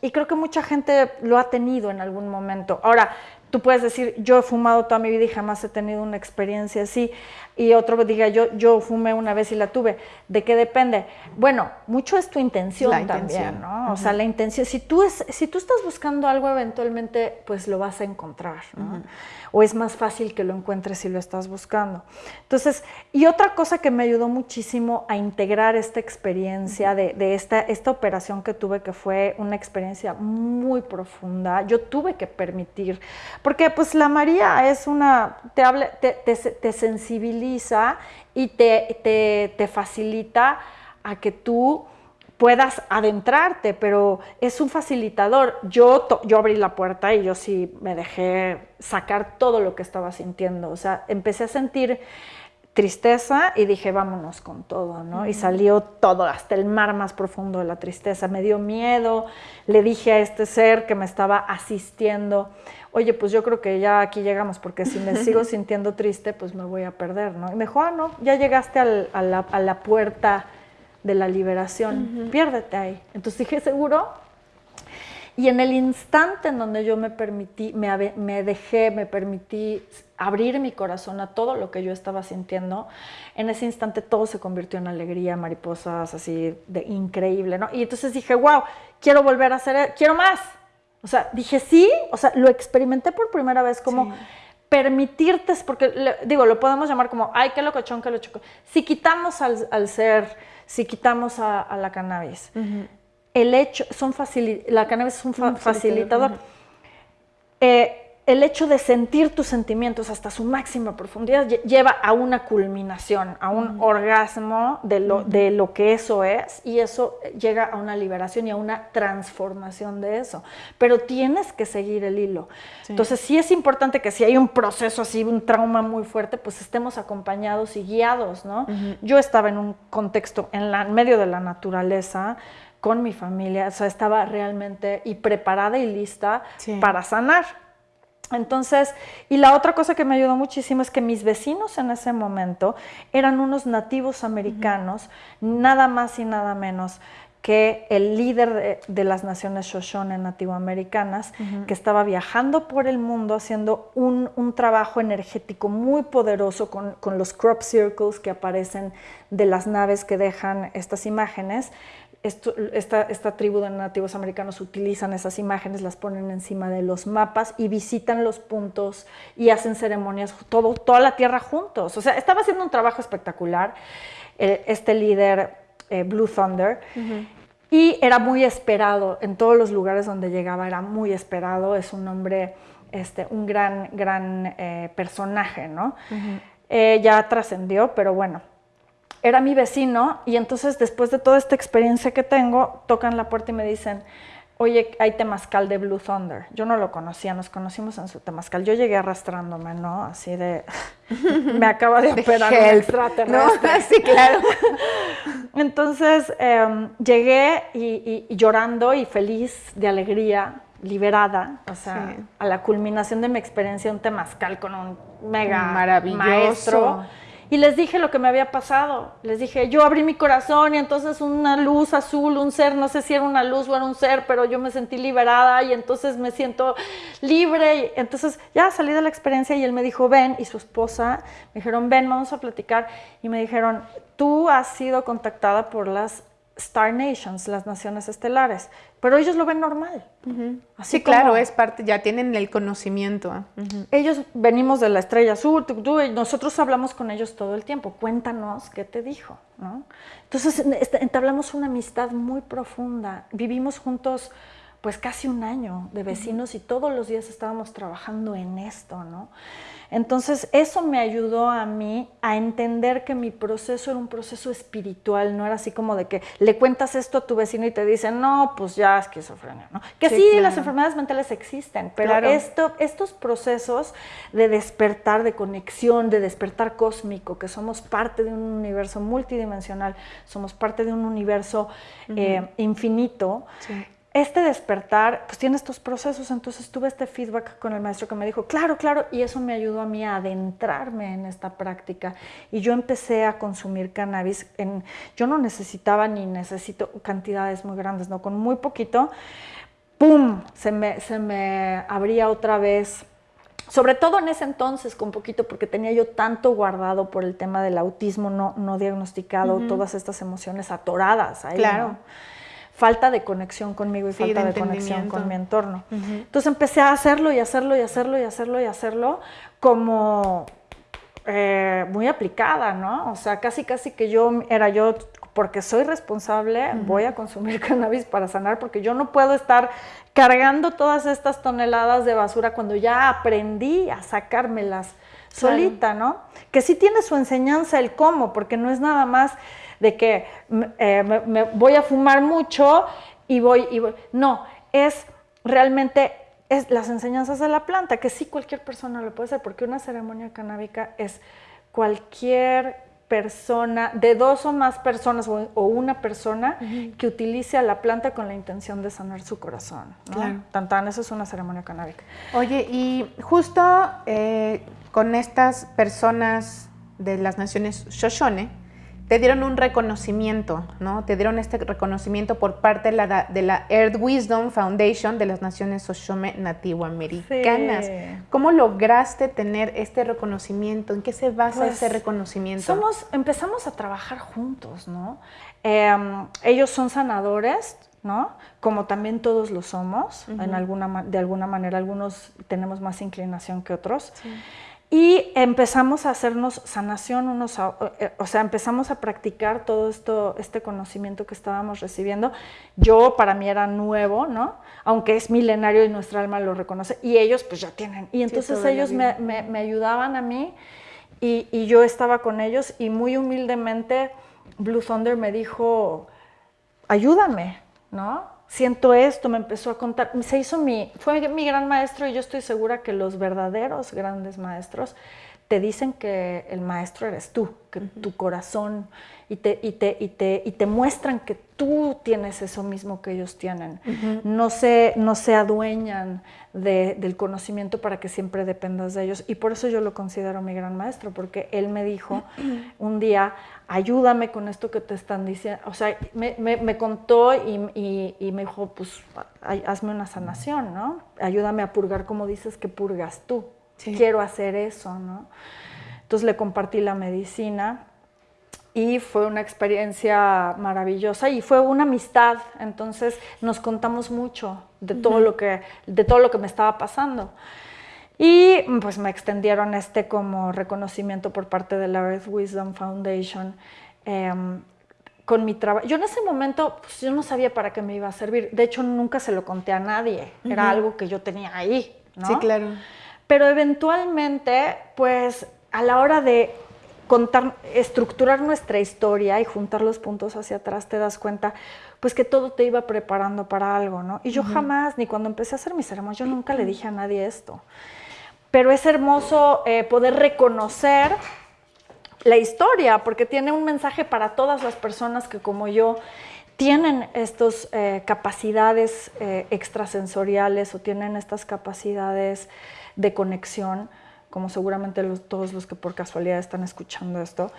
y creo que mucha gente lo ha tenido en algún momento. Ahora, tú puedes decir, yo he fumado toda mi vida y jamás he tenido una experiencia así, y otro diga, yo, yo fumé una vez y la tuve. ¿De qué depende? Bueno, mucho es tu intención, también, ¿no? O sea, la intención, si tú, es, si tú estás buscando algo, eventualmente, pues lo vas a encontrar, ¿no? O es más fácil que lo encuentres si lo estás buscando. Entonces, y otra cosa que me ayudó muchísimo a integrar esta experiencia de, esta, esta operación que tuve, que fue una experiencia muy profunda, yo tuve que permitir, porque pues la María es una, te, habla, te, te, sensibiliza y te, te facilita a que tú puedas adentrarte, pero es un facilitador. Yo, yo abrí la puerta y yo sí me dejé sacar todo lo que estaba sintiendo. O sea, empecé a sentir tristeza y dije, vámonos con todo, ¿no? Y salió todo, hasta el mar más profundo de la tristeza. Me dio miedo, le dije a este ser que me estaba asistiendo, oye, pues yo creo que ya aquí llegamos, porque si me sigo sintiendo triste, pues me voy a perder, ¿no? Y me dijo, ah, no, ya llegaste a, la, a la puerta de la liberación, piérdete ahí. Entonces dije, seguro. Y en el instante en donde yo me permití, me, me dejé, me permití abrir mi corazón a todo lo que yo estaba sintiendo, en ese instante todo se convirtió en alegría, mariposas, así de increíble, ¿no? Y entonces dije, wow, quiero volver a hacer, quiero más. O sea, dije sí, o sea, lo experimenté por primera vez como permitirte, porque digo, lo podemos llamar como, ay, qué locochón, qué locochón. Si quitamos al, ser, si quitamos a, la cannabis, el hecho, son la cannabis es un facilitador. Eh, el hecho de sentir tus sentimientos hasta su máxima profundidad lleva a una culminación, a un orgasmo de lo, de lo que eso es y eso llega a una liberación y a una transformación de eso. Pero tienes que seguir el hilo. Entonces sí es importante que si hay un proceso así, un trauma muy fuerte, pues estemos acompañados y guiados, ¿no? Yo estaba en un contexto en, la, medio de la naturaleza, con mi familia, o sea, estaba realmente y preparada y lista para sanar. Entonces, y la otra cosa que me ayudó muchísimo es que mis vecinos en ese momento eran unos nativos americanos, nada más y nada menos que el líder de, las naciones Shoshone nativoamericanas, que estaba viajando por el mundo haciendo un, trabajo energético muy poderoso con, con, los crop circles que aparecen de las naves que dejan estas imágenes, esta, tribu de nativos americanos utilizan esas imágenes, las ponen encima de los mapas y visitan los puntos y hacen ceremonias, todo, toda la tierra juntos. O sea, estaba haciendo un trabajo espectacular eh, este líder eh, Blue Thunder. Y era muy esperado, en todos los lugares donde llegaba era muy esperado, es un hombre, este, un gran, gran eh, personaje, ¿no? ya trascendió, pero bueno, era mi vecino y entonces después de toda esta experiencia que tengo, tocan la puerta y me dicen, oye, hay temazcal de Blue Thunder. Yo no lo conocía, nos conocimos en su temazcal. Yo llegué arrastrándome, ¿no? Así de, me acaba de operar un extraterrestre.
No, sí, claro.
Entonces em, llegué y, llorando y feliz de alegría, liberada, o sea, a la culminación de mi experiencia, un temazcal con un mega Maravilloso. maestro y les dije lo que me había pasado. Les dije, yo abrí mi corazón y entonces una luz azul, un ser, no sé si era una luz o era un ser, pero yo me sentí liberada y entonces me siento libre. Entonces ya salí de la experiencia y él me dijo, ven, y su esposa me dijeron, ven, vamos a platicar. Y me dijeron, tú has sido contactada por las Star Nations, las naciones estelares, pero ellos lo ven normal.
Así sí, claro, es parte, ya tienen el conocimiento.
Ellos venimos de la estrella azul, y nosotros hablamos con ellos todo el tiempo. Cuéntanos qué te dijo. Entonces este, entablamos una amistad muy profunda. Vivimos juntos pues casi un año de vecinos y todos los días estábamos trabajando en esto, ¿no? Entonces, eso me ayudó a mí a entender que mi proceso era un proceso espiritual, no era así como de que le cuentas esto a tu vecino y te dicen, no, pues ya esquizofrenia, ¿no? Que sí, las enfermedades mentales existen, pero esto, estos procesos de despertar, de conexión, de despertar cósmico, que somos parte de un universo multidimensional, somos parte de un universo eh, infinito, este despertar, pues tiene estos procesos, entonces tuve este feedback con el maestro que me dijo, claro, claro, y eso me ayudó a mí a adentrarme en esta práctica. Y yo empecé a consumir cannabis, en, yo no necesitaba ni necesito cantidades muy grandes, no, con muy poquito, ¡pum!, se me, se me abría otra vez. Sobre todo en ese entonces, con poquito, porque tenía yo tanto guardado por el tema del autismo no, no diagnosticado, todas estas emociones atoradas ahí. Claro falta de conexión conmigo y falta de, conexión con mi entorno. Entonces empecé a hacerlo y hacerlo y hacerlo y hacerlo y hacerlo como eh, muy aplicada, ¿no? O sea, casi casi que yo era yo, porque soy responsable, voy a consumir cannabis para sanar, porque yo no puedo estar cargando todas estas toneladas de basura cuando ya aprendí a sacármelas solita, ¿no? Que sí tiene su enseñanza el cómo, porque no es nada más de que eh, me, voy a fumar mucho y voy, y voy. No, es realmente es las enseñanzas de la planta, que sí cualquier persona lo puede hacer, porque una ceremonia canábica es cualquier persona, de dos o más personas o, una persona que utilice a la planta con la intención de sanar su corazón. ¿no? Claro. eso es una ceremonia canábica.
Oye, y justo eh, con estas personas de las naciones Shoshone, te dieron un reconocimiento, ¿no? Te dieron este reconocimiento por parte de la, de la Earth Wisdom Foundation de las Naciones Oshome Nativoamericanas.
Sí.
¿Cómo lograste tener este reconocimiento? ¿En qué se basa
Pues,
ese reconocimiento?
Somos, empezamos a trabajar juntos, ¿no? Eh, ellos son sanadores, ¿no? Como también todos lo somos, en alguna, de alguna manera, algunos tenemos más inclinación que otros. Y empezamos a hacernos sanación unos, a- eh, o sea, empezamos a practicar todo esto, este conocimiento que estábamos recibiendo. Yo para mí era nuevo, ¿no? Aunque es milenario y nuestra alma lo reconoce. Y ellos pues ya tienen. Y entonces ellos me, me- me ayudaban a mí y, y yo estaba con ellos y muy humildemente Blue Thunder me dijo, ayúdame, ¿no? Siento esto, me empezó a contar, se hizo mi, fue mi gran maestro y yo estoy segura que los verdaderos grandes maestros te dicen que el maestro eres tú, que tu corazón, y te, y, te, y, te, y te muestran que tú tienes eso mismo que ellos tienen. no, se, no se adueñan de- del conocimiento para que siempre dependas de ellos. Y por eso yo lo considero mi gran maestro, porque él me dijo un día, ayúdame con esto que te están diciendo. O sea, me, me- me contó y, y- me dijo, pues hazme una sanación, ¿no? Ayúdame a purgar como dices que purgas tú.
Sí.
Quiero hacer eso, ¿no? Entonces le compartí la medicina y fue una experiencia maravillosa y fue una amistad. Entonces nos contamos mucho de todo lo que de todo lo que me estaba pasando. Y pues me extendieron este como reconocimiento por parte de la Earth Wisdom Foundation em, con mi trabajo. Yo en ese momento pues, yo no sabía para qué me iba a servir. De hecho nunca se lo conté a nadie. Era algo que yo tenía ahí. ¿no?
Sí, claro.
Pero eventualmente, pues a la hora de contar, estructurar nuestra historia y juntar los puntos hacia atrás, te das cuenta, pues que todo te iba preparando para algo, ¿no? Y yo jamás, ni cuando empecé a hacer mis ceremonias, yo nunca le dije a nadie esto. Pero es hermoso eh, poder reconocer la historia, porque tiene un mensaje para todas las personas que como yo tienen estas capacidades eh, extrasensoriales o tienen estas capacidades de conexión, como seguramente los- todos los que por casualidad están escuchando esto,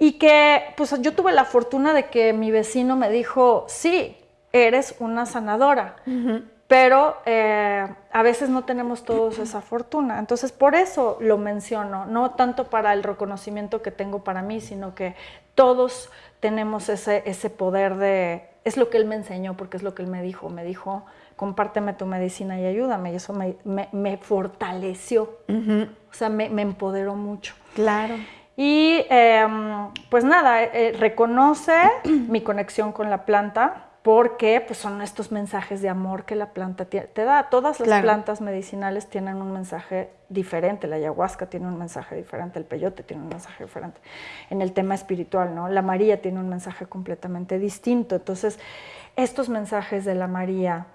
y que pues yo tuve la fortuna de que mi vecino me dijo, sí, eres una sanadora, pero eh, a veces no tenemos todos esa fortuna. Entonces, por eso lo menciono, no tanto para el reconocimiento que tengo para mí, sino que todos tenemos ese, ese poder de... Es lo que él me enseñó, porque es lo que él me dijo. Me dijo, compárteme tu medicina y ayúdame. Y eso me, me- me fortaleció, o sea, me, me empoderó mucho.
Claro.
Y em, pues nada, eh, reconoce mi conexión con la planta porque pues, son estos mensajes de amor que la planta te da. Todas las
Claro.
plantas medicinales tienen un mensaje diferente. La ayahuasca tiene un mensaje diferente, el peyote tiene un mensaje diferente. En el tema espiritual, ¿no? La María tiene un mensaje completamente distinto. Entonces, estos mensajes de la María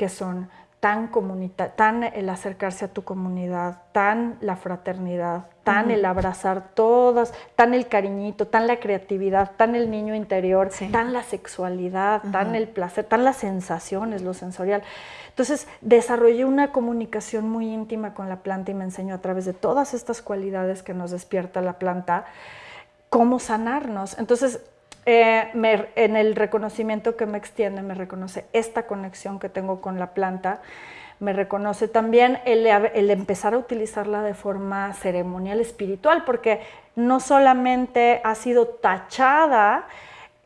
que son tan comunita, tan el acercarse a tu comunidad, tan la fraternidad, tan el abrazar todas, tan el cariñito, tan la creatividad, tan el niño interior,
Sí.
tan la sexualidad, tan el placer, tan las sensaciones, lo sensorial. Entonces desarrollé una comunicación muy íntima con la planta y me enseñó a través de todas estas cualidades que nos despierta la planta cómo sanarnos. Entonces, eh, en el reconocimiento que me extiende, me reconoce esta conexión que tengo con la planta, me reconoce también el empezar a utilizarla de forma ceremonial espiritual, porque no solamente ha sido tachada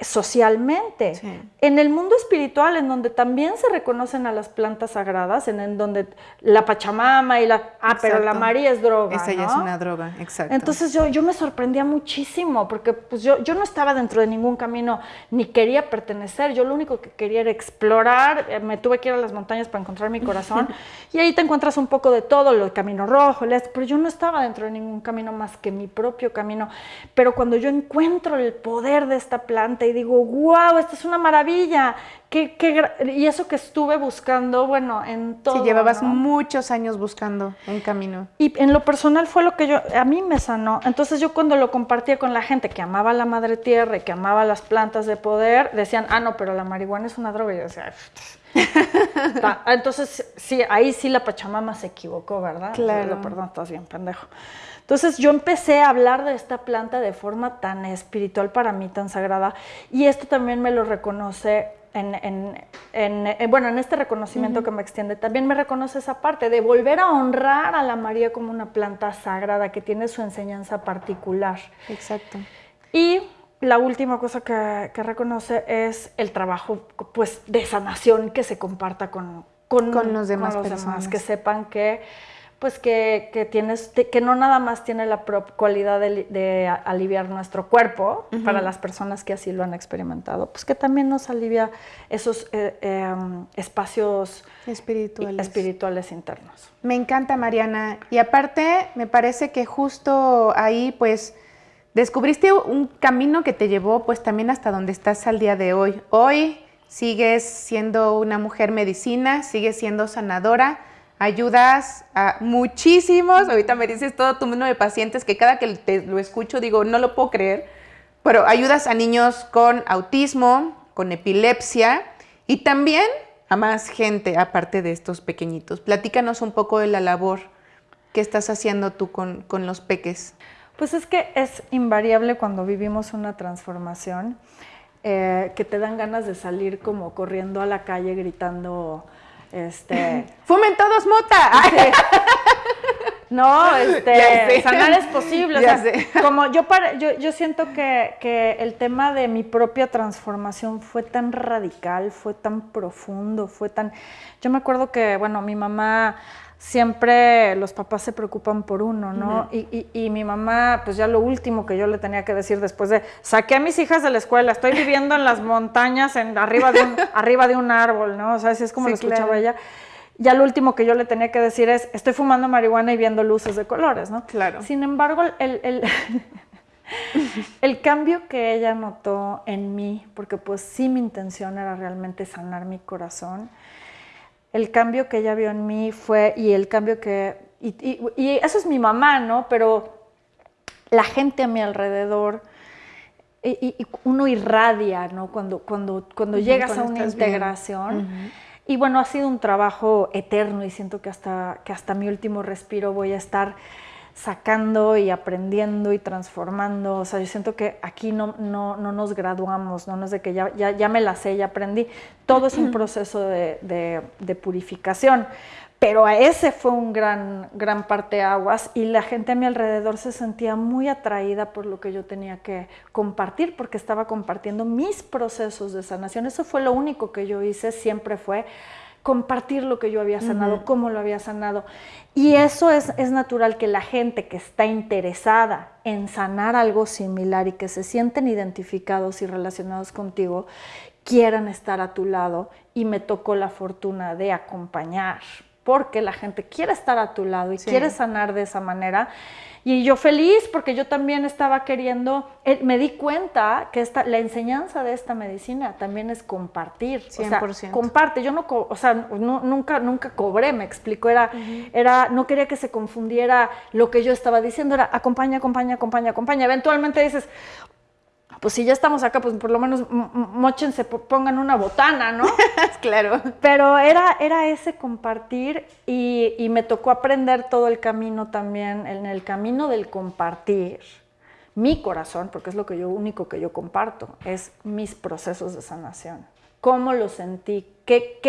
socialmente.
Sí.
En el mundo espiritual, en donde también se reconocen a las plantas sagradas, en, en donde la Pachamama y la... Ah, pero la
Exacto.
María es droga.
Esa ya es una droga, exacto.
Entonces yo, yo me sorprendía muchísimo porque pues yo, yo no estaba dentro de ningún camino ni quería pertenecer, yo lo único que quería era explorar, eh, me tuve que ir a las montañas para encontrar mi corazón y ahí te encuentras un poco de todo, del camino rojo, el pero yo no estaba dentro de ningún camino más que mi propio camino. Pero cuando yo encuentro el poder de esta planta y digo, wow, esto es una maravilla, qué, qué gra-". y eso que estuve buscando, bueno, en todo.
sí, llevabas
¿no?
muchos años buscando un camino.
Y en lo personal fue lo que yo, a mí me sanó. Entonces yo cuando lo compartía con la gente que amaba la madre tierra y que amaba las plantas de poder, decían, ah, no, pero la marihuana es una droga. Y yo decía, Entonces, sí, ahí sí la Pachamama se equivocó, ¿verdad?
Claro.
Perdón, estás bien pendejo. Entonces yo empecé a hablar de esta planta de forma tan espiritual para mí, tan sagrada, y esto también me lo reconoce en, en, bueno, en este reconocimiento que me extiende, también me reconoce esa parte de volver a honrar a la María como una planta sagrada que tiene su enseñanza particular.
Exacto.
Y la última cosa que, que reconoce es el trabajo pues, de sanación que se comparta con, con,
los demás, personas.
que sepan que pues que, tienes, que no nada más tiene la cualidad de, aliviar nuestro cuerpo, para las personas que así lo han experimentado, pues que también nos alivia esos eh, em, espacios
espirituales.
espirituales internos.
Me encanta, Mariana. Y aparte, me parece que justo ahí, pues, descubriste un camino que te llevó, pues, también hasta donde estás al día de hoy. Hoy sigues siendo una mujer medicina, sigues siendo sanadora, ayudas a muchísimos, ahorita me dices todo tu número de pacientes que cada que te lo escucho digo, no lo puedo creer, pero ayudas a niños con autismo, con epilepsia y también a más gente aparte de estos pequeñitos. Platícanos un poco de la labor que estás haciendo tú con, los peques.
Pues es que es invariable cuando vivimos una transformación, eh, que te dan ganas de salir como corriendo a la calle gritando este,
¡Fumen todos mota!
No, este, sanar es posible. como yo, para, yo, yo siento que, que, el tema de mi propia transformación fue tan radical, fue tan profundo, fue tan... Yo me acuerdo que, bueno, mi mamá siempre los papás se preocupan por uno, ¿no? y, mi mamá, pues ya lo último que yo le tenía que decir después de, saqué a mis hijas de la escuela, estoy viviendo en las montañas, en, arriba, de un, arriba de un árbol, ¿no? O sea, así es como lo escuchaba ella. Ya lo último que yo le tenía que decir es, estoy fumando marihuana y viendo luces de colores, ¿no?
Claro.
Sin embargo, el, el, el cambio que ella notó en mí, porque pues sí mi intención era realmente sanar mi corazón, el cambio que ella vio en mí fue, y el cambio que, y, eso es mi mamá, ¿no? Pero la gente a mi alrededor, y, uno irradia, ¿no? Cuando, cuando, cuando llegas a una integración. Y bueno, ha sido un trabajo eterno y siento que hasta, que hasta mi último respiro voy a estar sacando y aprendiendo y transformando. O sea, yo siento que aquí no, no, no nos graduamos, no, no es de que ya, ya, ya, me la sé, ya aprendí. Todo es un proceso de, de, purificación. Pero a ese fue un gran, gran parteaguas y la gente a mi alrededor se sentía muy atraída por lo que yo tenía que compartir, porque estaba compartiendo mis procesos de sanación. Eso fue lo único que yo hice, siempre fue compartir lo que yo había sanado, cómo lo había sanado. Y eso es, es natural que la gente que está interesada en sanar algo similar y que se sienten identificados y relacionados contigo, quieran estar a tu lado y me tocó la fortuna de acompañar, porque la gente quiere estar a tu lado y quiere sanar de esa manera. Y yo feliz porque yo también estaba queriendo, eh, me di cuenta que esta, la enseñanza de esta medicina también es compartir. 100%. O sea, comparte. Yo no, o sea, nunca, nunca cobré, me explico. Era, era, no quería que se confundiera lo que yo estaba diciendo, era acompaña, acompaña, acompaña, acompaña. Eventualmente dices, pues si ya estamos acá, pues por lo menos mochense, pongan una botana, ¿no?
claro.
Pero era, era ese compartir y, me tocó aprender todo el camino también, en el camino del compartir mi corazón, porque es lo que yo, único que yo comparto, es mis procesos de sanación. ¿Cómo lo sentí? ¿Qué,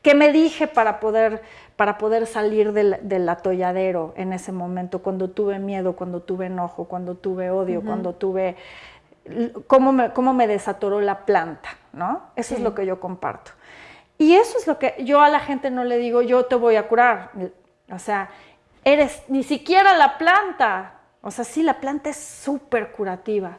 qué, me dije para poder, para poder salir del, atolladero en ese momento, cuando tuve miedo, cuando tuve enojo, cuando tuve odio, cuando tuve cómo me, cómo me desatoró la planta, ¿no? Eso es lo que yo comparto. Y eso es lo que yo a la gente no le digo, yo te voy a curar. O sea, eres ni siquiera la planta. O sea, sí, la planta es súper curativa,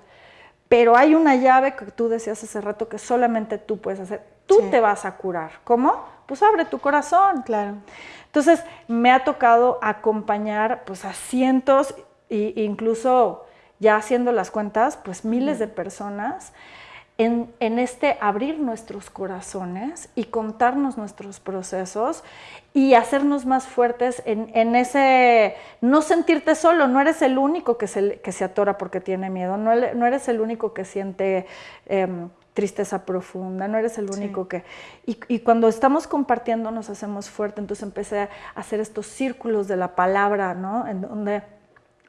pero hay una llave que tú decías hace rato que solamente tú puedes hacer. Tú te vas a curar. ¿Cómo? Pues abre tu corazón.
Claro.
Entonces, me ha tocado acompañar pues a cientos e incluso ya haciendo las cuentas, pues miles de personas en, este abrir nuestros corazones y contarnos nuestros procesos y hacernos más fuertes en, ese no sentirte solo, no eres el único que se, que se atora porque tiene miedo, no, no eres el único que siente em, tristeza profunda, no eres el único que... Y, cuando estamos compartiendo nos hacemos fuerte, entonces empecé a hacer estos círculos de la palabra, ¿no? En donde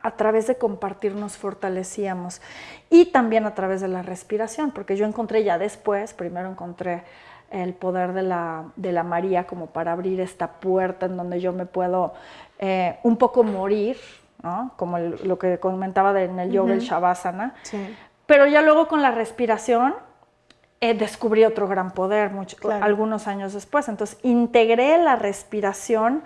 a través de compartir nos fortalecíamos. Y también a través de la respiración, porque yo encontré ya después, primero encontré el poder de la, de la María como para abrir esta puerta en donde yo me puedo eh, un poco morir, ¿no? como lo que comentaba en el yoga, el Shavasana, pero ya luego con la respiración eh, descubrí otro gran poder algunos años después. Entonces integré la respiración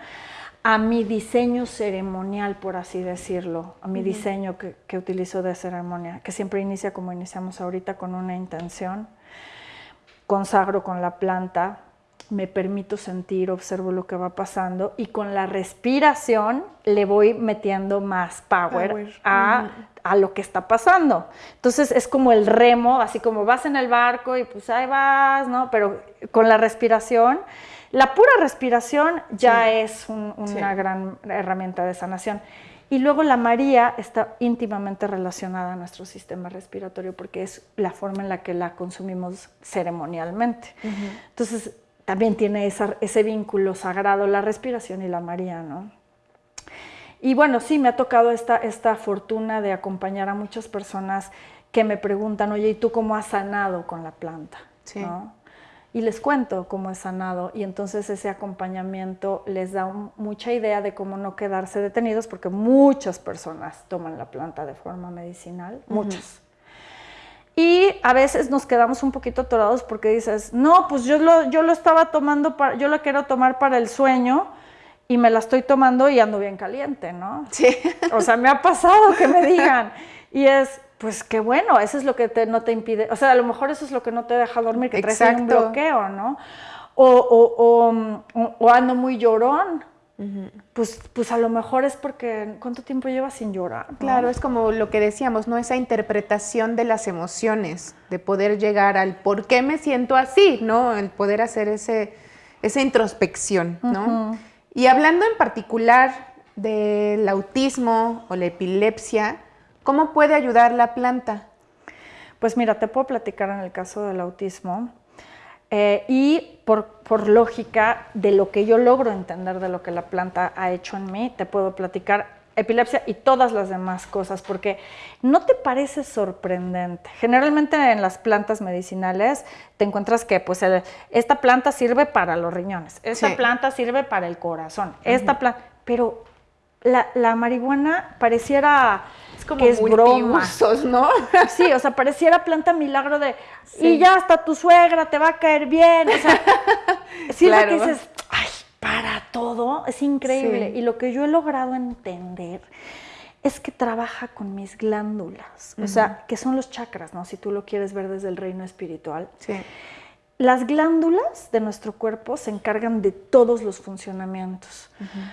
a mi diseño ceremonial, por así decirlo, a mi diseño que, que, utilizo de ceremonia, que siempre inicia como iniciamos ahorita con una intención. Consagro con la planta, me permito sentir, observo lo que va pasando y con la respiración le voy metiendo más power, A, lo que está pasando. Entonces es como el remo, así como vas en el barco y pues ahí vas, ¿no? Pero con la respiración, la pura respiración ya es una gran herramienta de sanación. Y luego la María está íntimamente relacionada a nuestro sistema respiratorio porque es la forma en la que la consumimos ceremonialmente. Entonces, también tiene ese vínculo sagrado, la respiración y la María, ¿no? Y bueno, sí, me ha tocado esta, esta fortuna de acompañar a muchas personas que me preguntan, oye, ¿y tú cómo has sanado con la planta? Sí. Y les cuento cómo he sanado y entonces ese acompañamiento les da mucha idea de cómo no quedarse detenidos porque muchas personas toman la planta de forma medicinal, muchas. Y a veces nos quedamos un poquito atorados porque dices, no, pues yo lo, yo lo estaba tomando, para, yo lo quiero tomar para el sueño y me la estoy tomando y ando bien caliente, ¿no?
Sí.
O sea, me ha pasado que me digan. Y es, pues qué bueno, eso es lo que te, no te impide, o sea, a lo mejor eso es lo que no te deja dormir, que traes un bloqueo, ¿no? O, o, o, o ando muy llorón, pues, pues a lo mejor es porque ¿cuánto tiempo llevas sin llorar?
Claro, es como lo que decíamos, ¿no? Esa interpretación de las emociones, de poder llegar al por qué me siento así, ¿no? El poder hacer ese, esa introspección, ¿no? Y hablando en particular del autismo o la epilepsia, ¿cómo puede ayudar la planta?
Pues mira, te puedo platicar en el caso del autismo. Eh, y por, lógica de lo que yo logro entender de lo que la planta ha hecho en mí, te puedo platicar epilepsia y todas las demás cosas, porque no te parece sorprendente. Generalmente en las plantas medicinales te encuentras que pues esta planta sirve para los riñones, esta planta sirve para el corazón, esta planta, pero la, marihuana pareciera
como que es broma. ¿no?
Sí, o sea, pareciera planta milagro de y ya hasta tu suegra te va a caer bien. O sea, sí que dices, ay, para todo, es increíble. Y lo que yo he logrado entender es que trabaja con mis glándulas, o sea, que son los chakras, ¿no? Si tú lo quieres ver desde el reino espiritual. Sí. Las glándulas de nuestro cuerpo se encargan de todos los funcionamientos.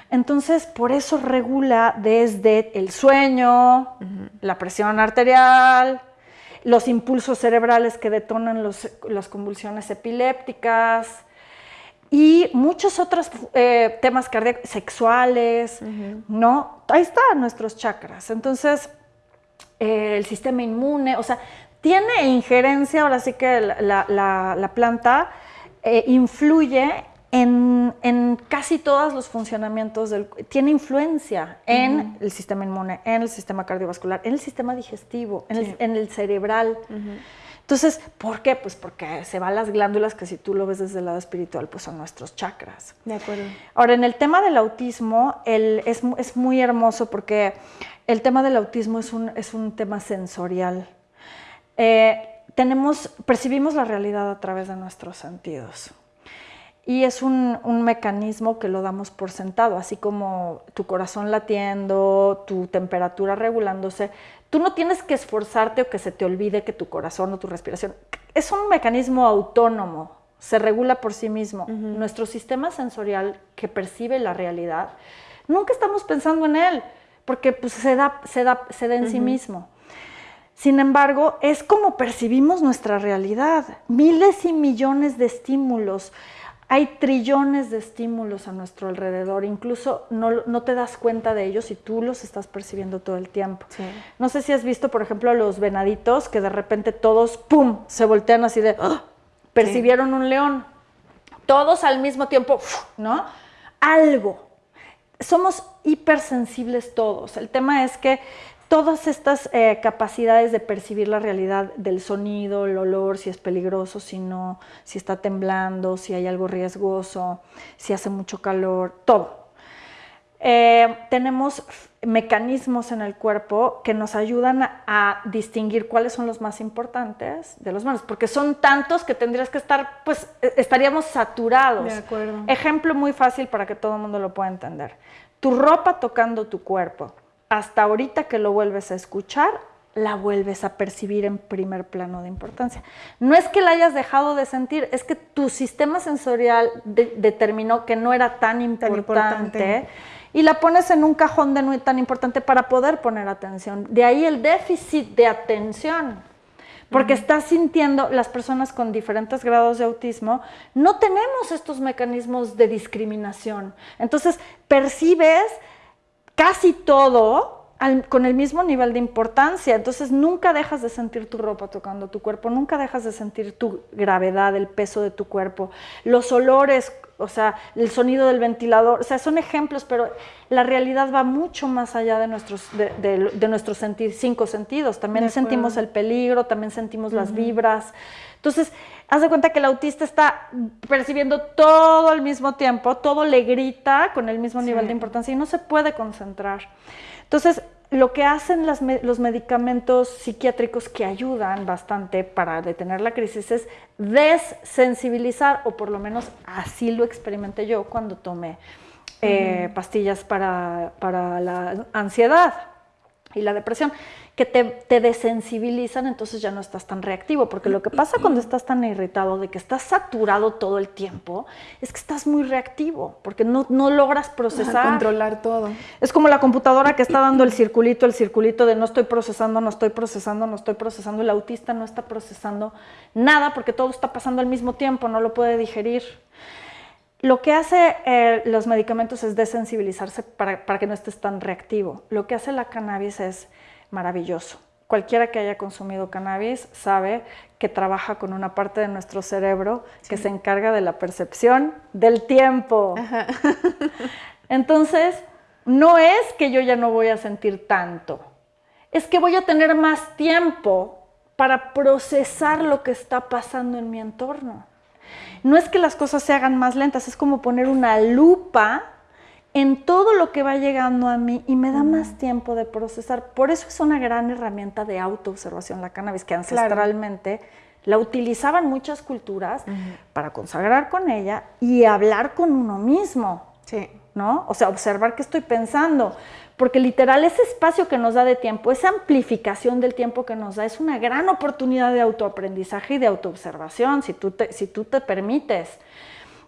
Entonces, por eso regula desde el sueño, la presión arterial, los impulsos cerebrales que detonan las convulsiones epilépticas y muchos otros eh, temas cardíacos, sexuales, ¿no? Ahí están nuestros chakras. Entonces, eh, el sistema inmune, o sea, tiene injerencia, ahora sí que la, planta eh, influye en, casi todos los funcionamientos, del, tiene influencia en el sistema inmune, en el sistema cardiovascular, en el sistema digestivo, en, el, cerebral. Entonces, ¿por qué? Pues porque se van las glándulas que si tú lo ves desde el lado espiritual, pues son nuestros chakras.
De acuerdo.
Ahora, en el tema del autismo, es, es, muy hermoso porque el tema del autismo es un, es un tema sensorial. Eh, tenemos, percibimos la realidad a través de nuestros sentidos. Y es un, mecanismo que lo damos por sentado, así como tu corazón latiendo, tu temperatura regulándose. Tú no tienes que esforzarte o que se te olvide que tu corazón o tu respiración. Es un mecanismo autónomo, se regula por sí mismo. Nuestro sistema sensorial que percibe la realidad, nunca estamos pensando en él, porque pues, se, da, se, da, se da en sí mismo. Sin embargo, es como percibimos nuestra realidad. Miles y millones de estímulos. hay trillones de estímulos a nuestro alrededor, incluso no, te das cuenta de ellos y tú los estás percibiendo todo el tiempo. No sé si has visto, por ejemplo, a los venaditos que de repente todos, ¡pum!, se voltean así de, ¡ah! percibieron un león. Todos al mismo tiempo, ¿no? Algo. Somos hipersensibles todos. El tema es que todas estas eh, capacidades de percibir la realidad del sonido, el olor, si es peligroso, si no, si está temblando, si hay algo riesgoso, si hace mucho calor, todo. Eh, tenemos mecanismos en el cuerpo que nos ayudan a, distinguir cuáles son los más importantes de los menos, porque son tantos que tendrías que estar, pues e, estaríamos saturados.
De acuerdo.
Ejemplo muy fácil para que todo el mundo lo pueda entender. Tu ropa tocando tu cuerpo hasta ahorita que lo vuelves a escuchar, la vuelves a percibir en primer plano de importancia. No es que la hayas dejado de sentir, es que tu sistema sensorial determinó que no era tan importante, y la pones en un cajón de no tan importante para poder poner atención. De ahí el déficit de atención. Porque estás sintiendo, las personas con diferentes grados de autismo, no tenemos estos mecanismos de discriminación. Entonces, percibes casi todo con el mismo nivel de importancia. Entonces nunca dejas de sentir tu ropa tocando tu cuerpo, nunca dejas de sentir tu gravedad, el peso de tu cuerpo, los olores, o sea, el sonido del ventilador. O sea, son ejemplos, pero la realidad va mucho más allá de nuestros, de, nuestros cinco sentidos. También sentimos el peligro, también sentimos las vibras. Entonces, haz de cuenta que el autista está percibiendo todo al mismo tiempo, todo le grita con el mismo nivel de importancia y no se puede concentrar. Entonces, lo que hacen los medicamentos psiquiátricos que ayudan bastante para detener la crisis es desensibilizar, o por lo menos así lo experimenté yo cuando tomé eh, pastillas para, para la ansiedad y la depresión que te, desensibilizan, entonces ya no estás tan reactivo, porque lo que pasa cuando estás tan irritado de que estás saturado todo el tiempo, es que estás muy reactivo, porque no, no logras procesar.
controlar todo.
Es como la computadora que está dando el circulito, el circulito de no estoy procesando, no estoy procesando, no estoy procesando, el autista no está procesando nada porque todo está pasando al mismo tiempo, no lo puede digerir. Lo que hace eh, los medicamentos es desensibilizarse para, para que no estés tan reactivo. Lo que hace la cannabis es maravilloso. Cualquiera que haya consumido cannabis sabe que trabaja con una parte de nuestro cerebro que se encarga de la percepción del tiempo. Entonces, no es que yo ya no voy a sentir tanto, es que voy a tener más tiempo para procesar lo que está pasando en mi entorno. No es que las cosas se hagan más lentas, es como poner una lupa en todo lo que va llegando a mí y me da más tiempo de procesar. Por eso es una gran herramienta de autoobservación la cannabis, que ancestralmente la utilizaban muchas culturas para consagrar con ella y hablar con uno mismo.
Sí.
¿No? O sea, observar qué estoy pensando. Porque literal, ese espacio que nos da de tiempo, esa amplificación del tiempo que nos da, es una gran oportunidad de autoaprendizaje y de autoobservación, si tú te, si tú te permites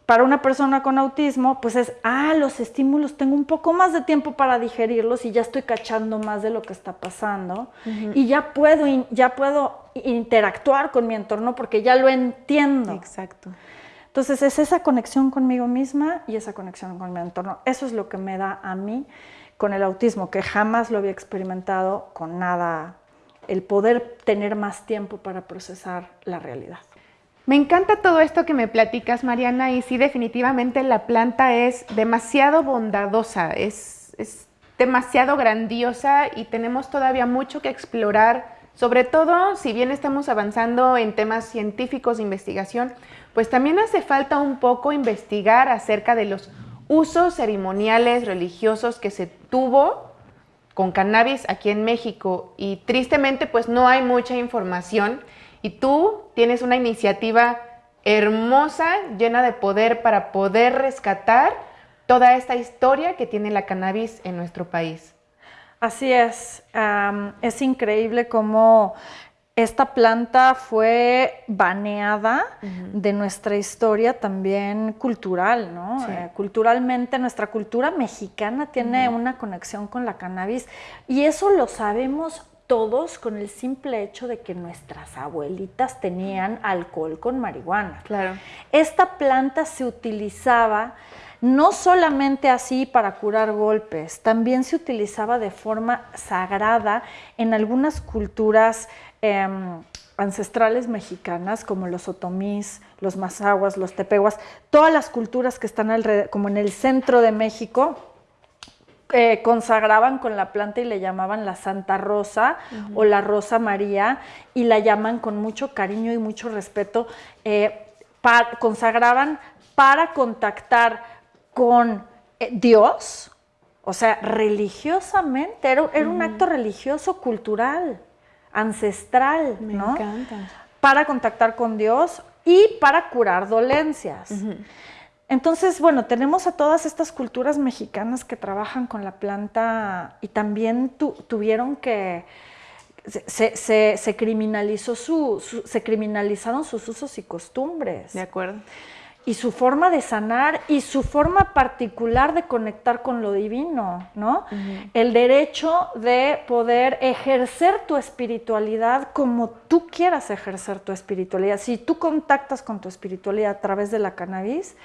para una persona con autismo, pues es, ah, los estímulos, tengo un poco más de tiempo para digerirlos y ya estoy cachando más de lo que está pasando y ya puedo, ya puedo interactuar con mi entorno porque ya lo entiendo.
Exacto.
Entonces es esa conexión conmigo misma y esa conexión con mi entorno. Eso es lo que me da a mí con el autismo, que jamás lo había experimentado con nada, el poder tener más tiempo para procesar la realidad.
Me encanta todo esto que me platicas, Mariana, y sí, definitivamente la planta es demasiado bondadosa, es, es demasiado grandiosa y tenemos todavía mucho que explorar, sobre todo si bien estamos avanzando en temas científicos de investigación, pues también hace falta un poco investigar acerca de los usos ceremoniales religiosos que se tuvo con cannabis aquí en México. Y tristemente pues no hay mucha información. Y tú tienes una iniciativa hermosa, llena de poder para poder rescatar toda esta historia que tiene la cannabis en nuestro país.
Así es, es increíble cómo esta planta fue baneada de nuestra historia también cultural, ¿no? Eh, culturalmente nuestra cultura mexicana tiene una conexión con la cannabis y eso lo sabemos todos con el simple hecho de que nuestras abuelitas tenían alcohol con marihuana.
Claro.
Esta planta se utilizaba no solamente así para curar golpes, también se utilizaba de forma sagrada en algunas culturas em, ancestrales mexicanas, como los otomís, los mazahuas, los tepehuas, todas las culturas que están alrededor, como en el centro de México, eh, consagraban con la planta y le llamaban la Santa Rosa o la Rosa María y la llaman con mucho cariño y mucho respeto, eh, consagraban para contactar con eh, Dios, o sea, religiosamente, era, un acto religioso, cultural, ancestral,
Me
¿no?
encanta.
Para contactar con Dios y para curar dolencias. Entonces, bueno, tenemos a todas estas culturas mexicanas que trabajan con la planta y también tuvieron que, se, criminalizó su, se criminalizaron sus usos y costumbres.
De acuerdo.
Y su forma de sanar y su forma particular de conectar con lo divino, ¿no? El derecho de poder ejercer tu espiritualidad como tú quieras ejercer tu espiritualidad. Si tú contactas con tu espiritualidad a través de la cannabis,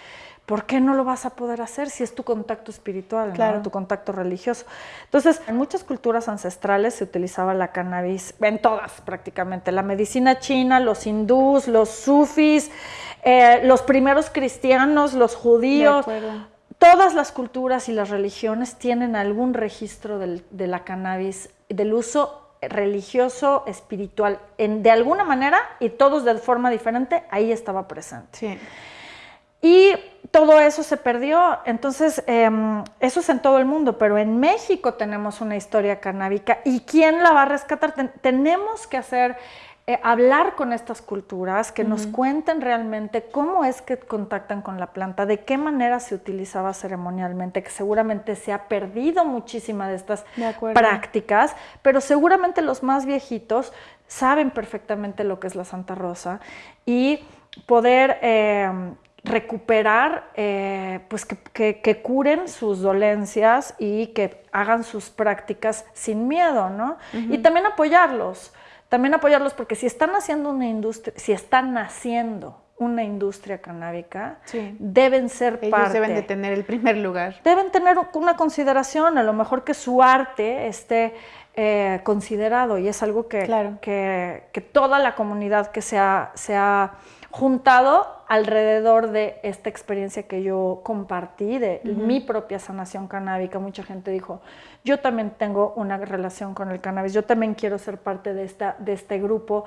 ¿por qué no lo vas a poder hacer si es tu contacto espiritual, tu contacto religioso? Entonces, en muchas culturas ancestrales se utilizaba la cannabis, en todas prácticamente, la medicina china, los hindús, los sufis, eh, los primeros cristianos, los judíos. Todas las culturas y las religiones tienen algún registro de la cannabis, del uso religioso, espiritual, en, de alguna manera, y todos de forma diferente, ahí estaba presente.
Sí.
Y todo eso se perdió. Entonces, em, eso es en todo el mundo, pero en México tenemos una historia canábica. ¿Y quién la va a rescatar? tenemos que hacer, eh, hablar con estas culturas, que nos cuenten realmente cómo es que contactan con la planta, de qué manera se utilizaba ceremonialmente, que seguramente se ha perdido muchísima de estas prácticas, pero seguramente los más viejitos saben perfectamente lo que es la Santa Rosa y poder... Em, recuperar, eh, pues que, curen sus dolencias y que hagan sus prácticas sin miedo, ¿no? Y también apoyarlos, también apoyarlos porque si están haciendo una industria, si están naciendo una industria canábica, deben ser
Ellos
parte.
deben de tener el primer lugar.
Deben tener una consideración, a lo mejor que su arte esté eh, considerado y es algo que, que, que, toda la comunidad que se ha, se ha juntado alrededor de esta experiencia que yo compartí, de mi propia sanación canábica. Mucha gente dijo, yo también tengo una relación con el cannabis, yo también quiero ser parte de, esta, de este grupo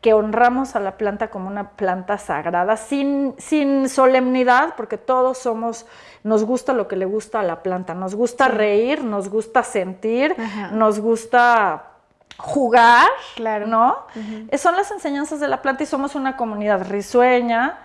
que honramos a la planta como una planta sagrada, sin, sin solemnidad, porque todos somos, nos gusta lo que le gusta a la planta, nos gusta reír, nos gusta sentir, nos gusta jugar,
claro.
¿no? Son las enseñanzas de la planta y somos una comunidad risueña,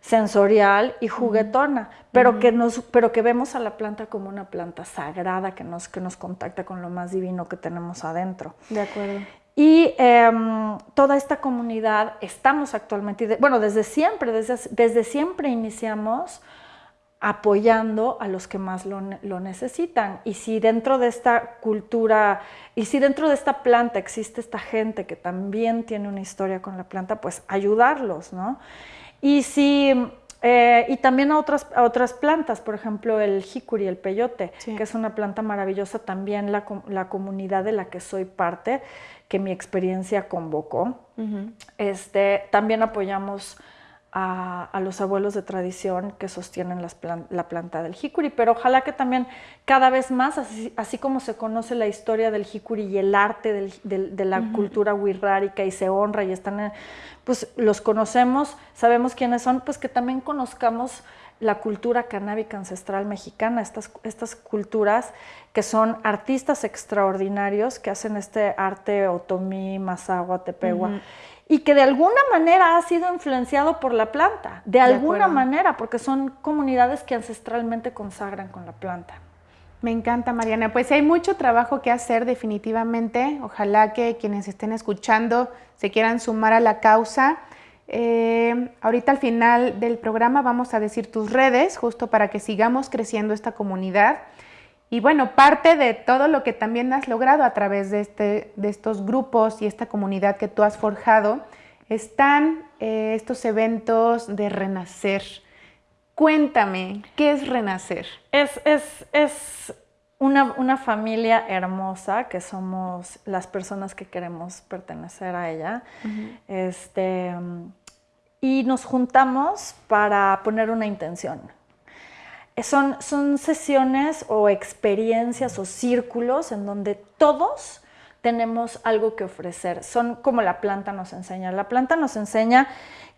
sensorial y juguetona, pero, que nos, pero que vemos a la planta como una planta sagrada que nos, que nos contacta con lo más divino que tenemos adentro.
De acuerdo.
Y em, toda esta comunidad estamos actualmente, bueno, desde siempre, desde, desde siempre iniciamos apoyando a los que más lo, lo, necesitan. Y si dentro de esta cultura, y si dentro de esta planta existe esta gente que también tiene una historia con la planta, pues ayudarlos, ¿no? Y, si, eh, y también a otras, otras plantas, por ejemplo el jicuri, el peyote, que es una planta maravillosa, también la, la, comunidad de la que soy parte, que mi experiencia convocó. este, también apoyamos a, los abuelos de tradición que sostienen la planta del jicuri, pero ojalá que también cada vez más, así, como se conoce la historia del jicuri y el arte de la cultura wixárika y se honra y están, pues los conocemos, sabemos quiénes son, pues que también conozcamos la cultura canábica ancestral mexicana, estas, estas culturas que son artistas extraordinarios que hacen este arte otomí, mazahua, tepehua y que de alguna manera ha sido influenciado por la planta, de alguna manera, porque son comunidades que ancestralmente consagran con la planta.
Me encanta, Mariana. Pues hay mucho trabajo que hacer definitivamente. Ojalá que quienes estén escuchando se quieran sumar a la causa. Eh, ahorita al final del programa vamos a decir tus redes, justo para que sigamos creciendo esta comunidad. Y bueno, parte de todo lo que también has logrado a través de, este, de estos grupos y esta comunidad que tú has forjado, están eh, estos eventos de renacer. Cuéntame, ¿qué es renacer?
Es, es, es una, una, familia hermosa que somos las personas que queremos pertenecer a ella. este, y nos juntamos para poner una intención. Son, son sesiones o experiencias o círculos en donde todos tenemos algo que ofrecer. Son como la planta nos enseña. La planta nos enseña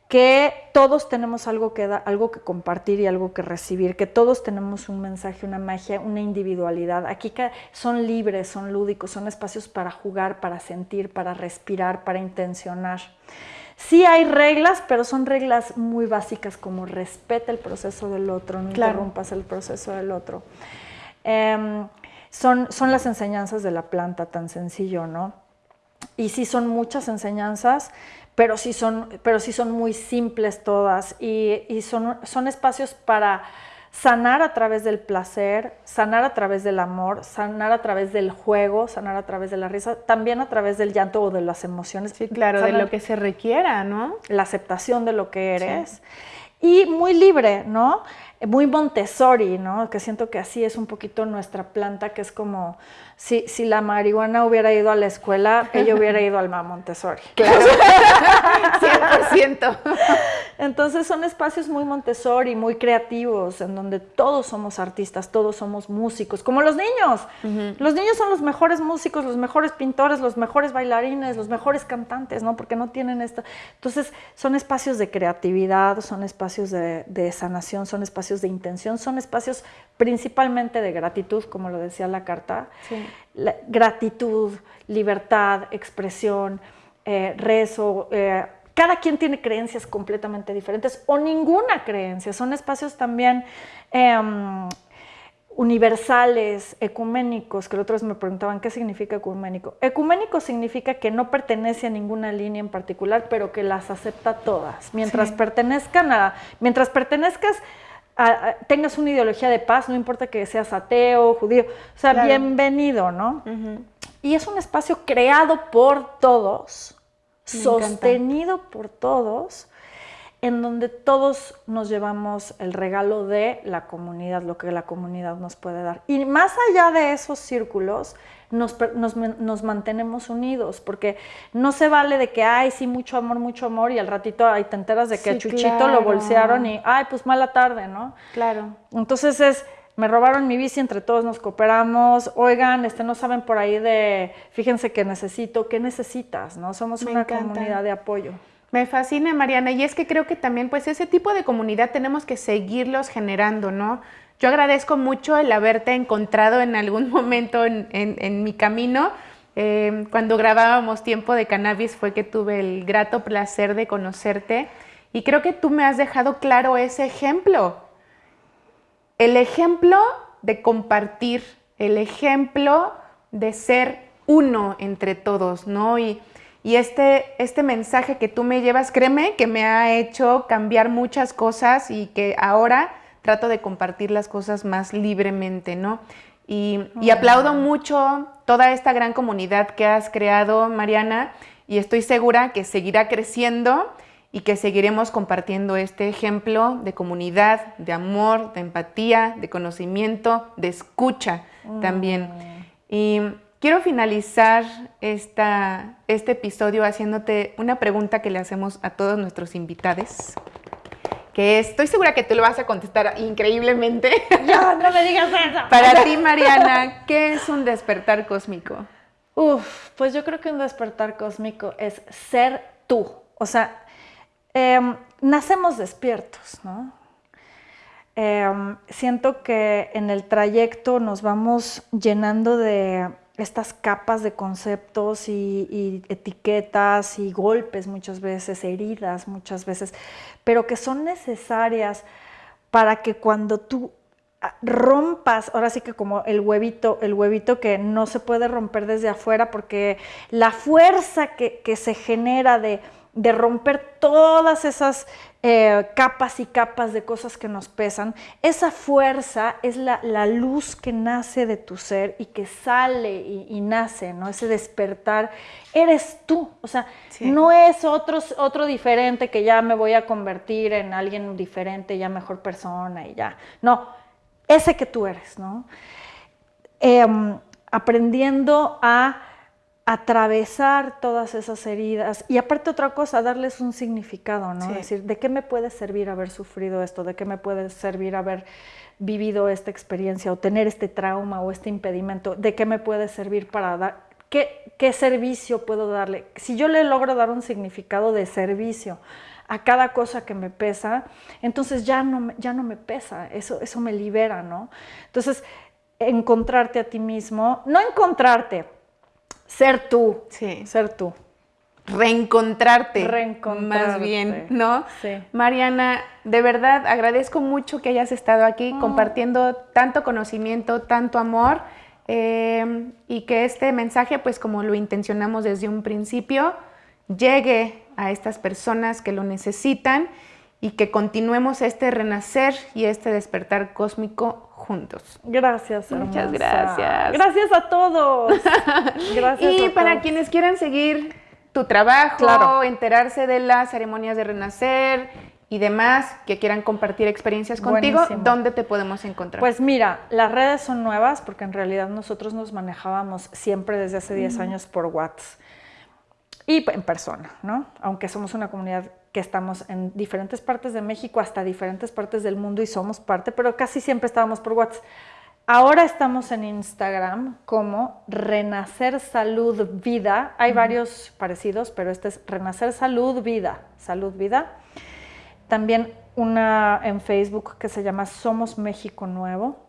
que todos tenemos algo que, algo que compartir y algo que recibir, que todos tenemos un mensaje, una magia, una individualidad. Aquí son libres, son lúdicos, son espacios para jugar, para sentir, para respirar, para intencionar. Sí hay reglas, pero son reglas muy básicas como respeta el proceso del otro, no interrumpas el proceso del otro. Em, son, son las enseñanzas de la planta, tan sencillo, ¿no? Y sí son muchas enseñanzas, pero sí son, pero sí son muy simples todas y, y son, son espacios para sanar a través del placer, sanar a través del amor, sanar a través del juego, sanar a través de la risa, también a través del llanto o de las emociones.
Sí, claro, de lo que se requiera, ¿no?
La aceptación de lo que eres. Y muy libre, ¿no? Muy Montessori, ¿no? Que siento que así es un poquito nuestra planta, que es como si, si la marihuana hubiera ido a la escuela, ella hubiera ido al Montessori.
Claro, 100%.
Entonces son espacios muy Montessori, muy creativos, en donde todos somos artistas, todos somos músicos, como los niños. Los niños son los mejores músicos, los mejores pintores, los mejores bailarines, los mejores cantantes, ¿no? Porque no tienen esto. Entonces son espacios de creatividad, son espacios de, de sanación, son espacios de intención, son espacios principalmente de gratitud, como lo decía la carta. gratitud, libertad, expresión, eh, rezo. Eh, cada quien tiene creencias completamente diferentes o ninguna creencia. Son espacios también em, universales, ecuménicos, que los otros me preguntaban qué significa ecuménico. Ecuménico significa que no pertenece a ninguna línea en particular, pero que las acepta todas. Mientras pertenezcan a, mientras pertenezcas tengas una ideología de paz, no importa que seas ateo, judío, o sea, bienvenido, ¿no? Y es un espacio creado por todos, sostenido por todos, en donde todos nos llevamos el regalo de la comunidad, lo que la comunidad nos puede dar. Y más allá de esos círculos, nos, nos, mantenemos unidos, porque no se vale de que, ay, sí, mucho amor, mucho amor, y al ratito ahí te enteras de que a Chuchito lo bolsearon y, ay, pues mala tarde, ¿no?
Claro.
Entonces es, me robaron mi bici, entre todos nos cooperamos, oigan, este, no saben por ahí de, fíjense que necesito, ¿qué necesitas? ¿no? Somos una comunidad de apoyo.
Me fascina, Mariana, y es que creo que también, pues, ese tipo de comunidad tenemos que seguirlos generando, ¿no? Yo agradezco mucho el haberte encontrado en algún momento en, mi camino. Eh, cuando grabábamos Tiempo de Cannabis fue que tuve el grato placer de conocerte y creo que tú me has dejado claro ese ejemplo. El ejemplo de compartir, el ejemplo de ser uno entre todos, ¿no? Y, y este, este mensaje que tú me llevas, créeme que me ha hecho cambiar muchas cosas y que ahora trato de compartir las cosas más libremente, ¿no? Y, aplaudo mucho toda esta gran comunidad que has creado, Mariana, y estoy segura que seguirá creciendo y que seguiremos compartiendo este ejemplo de comunidad, de amor, de empatía, de conocimiento, de escucha también. Mm. Y quiero finalizar esta, este episodio haciéndote una pregunta que le hacemos a todos nuestros invitados que estoy segura que tú lo vas a contestar increíblemente.
No, no me digas eso.
Para ti, Mariana, ¿qué es un despertar cósmico?
Uf, pues yo creo que un despertar cósmico es ser tú. O sea, em, nacemos despiertos, ¿no? Em, siento que en el trayecto nos vamos llenando de estas capas de conceptos y, etiquetas y golpes muchas veces, heridas muchas veces, pero que son necesarias para que cuando tú ah, rompas, ahora sí que como el huevito, el huevito que no se puede romper desde afuera porque la fuerza que, se genera de, de romper todas esas eh, capas y capas de cosas que nos pesan, esa fuerza es la, luz que nace de tu ser y que sale y, nace, ¿no? Ese despertar, eres tú, o sea, no es otro, otro diferente que ya me voy a convertir en alguien diferente, ya mejor persona y ya, no, ese que tú eres, ¿no? Em, aprendiendo a atravesar todas esas heridas y aparte otra cosa, darles un significado, ¿no? Es decir, ¿de qué me puede servir haber sufrido esto? ¿De qué me puede servir haber vivido esta experiencia o tener este trauma o este impedimento? ¿De qué me puede servir para dar? ¿Qué, qué servicio puedo darle? Si yo le logro dar un significado de servicio a cada cosa que me pesa, entonces ya no, ya no me pesa, eso, eso me libera, ¿no? Entonces, encontrarte a ti mismo, no encontrarte, ser tú.
Sí.
Ser tú.
Reencontrarte.
Reencontrarte.
Más bien, ¿no?
Sí.
Mariana, de verdad agradezco mucho que hayas estado aquí
Mm.
compartiendo tanto conocimiento, tanto amor. eh, y que este mensaje, pues como lo intencionamos desde un principio, llegue a estas personas que lo necesitan y que continuemos este renacer y este despertar cósmico juntos.
Gracias,
Muchas
hermosa.
gracias.
Gracias a todos. Gracias
Y
a
para
todos.
quienes quieran seguir tu trabajo,
Claro.
enterarse de las ceremonias de renacer y demás, que quieran compartir experiencias contigo,
Buenísimo.
¿dónde te podemos encontrar?
Pues mira, las redes son nuevas porque en realidad nosotros nos manejábamos siempre desde hace 10 años por WhatsApp y en persona, ¿no? Aunque somos una comunidad que estamos en diferentes partes de México hasta diferentes partes del mundo y somos parte, pero casi siempre estábamos por WhatsApp. Ahora estamos en Instagram como Renacer Salud Vida. Hay varios parecidos, pero este es Renacer Salud Vida. Salud Vida. También una en Facebook que se llama Somos México Nuevo.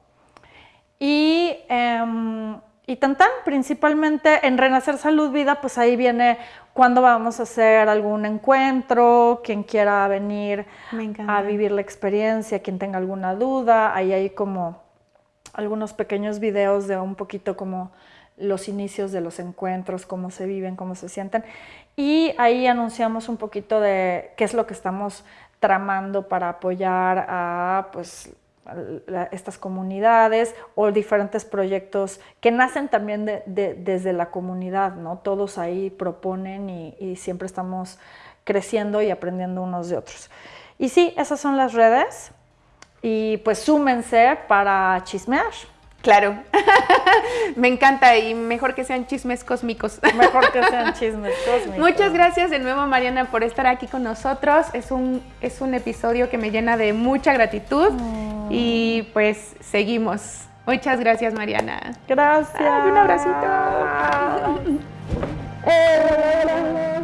Y, em, y tan tan, principalmente en Renacer Salud Vida, pues ahí viene cuándo vamos a hacer algún encuentro, quien quiera venir a vivir la experiencia, quien tenga alguna duda, ahí hay como algunos pequeños videos de un poquito como los inicios de los encuentros, cómo se viven, cómo se sienten. Y ahí anunciamos un poquito de qué es lo que estamos tramando para apoyar a pues, a estas comunidades o diferentes proyectos que nacen también de- de- desde la comunidad, ¿no? Todos ahí proponen y, y siempre estamos creciendo y aprendiendo unos de otros. Y sí, esas son las redes y pues súmense para chismear.
Claro. Me encanta y mejor que sean chismes cósmicos.
Mejor que sean chismes cósmicos.
Muchas gracias de nuevo Mariana por estar aquí con nosotros. Es un, es un episodio que me llena de mucha gratitud y pues seguimos. Muchas gracias Mariana.
Gracias.
Ay, un abracito.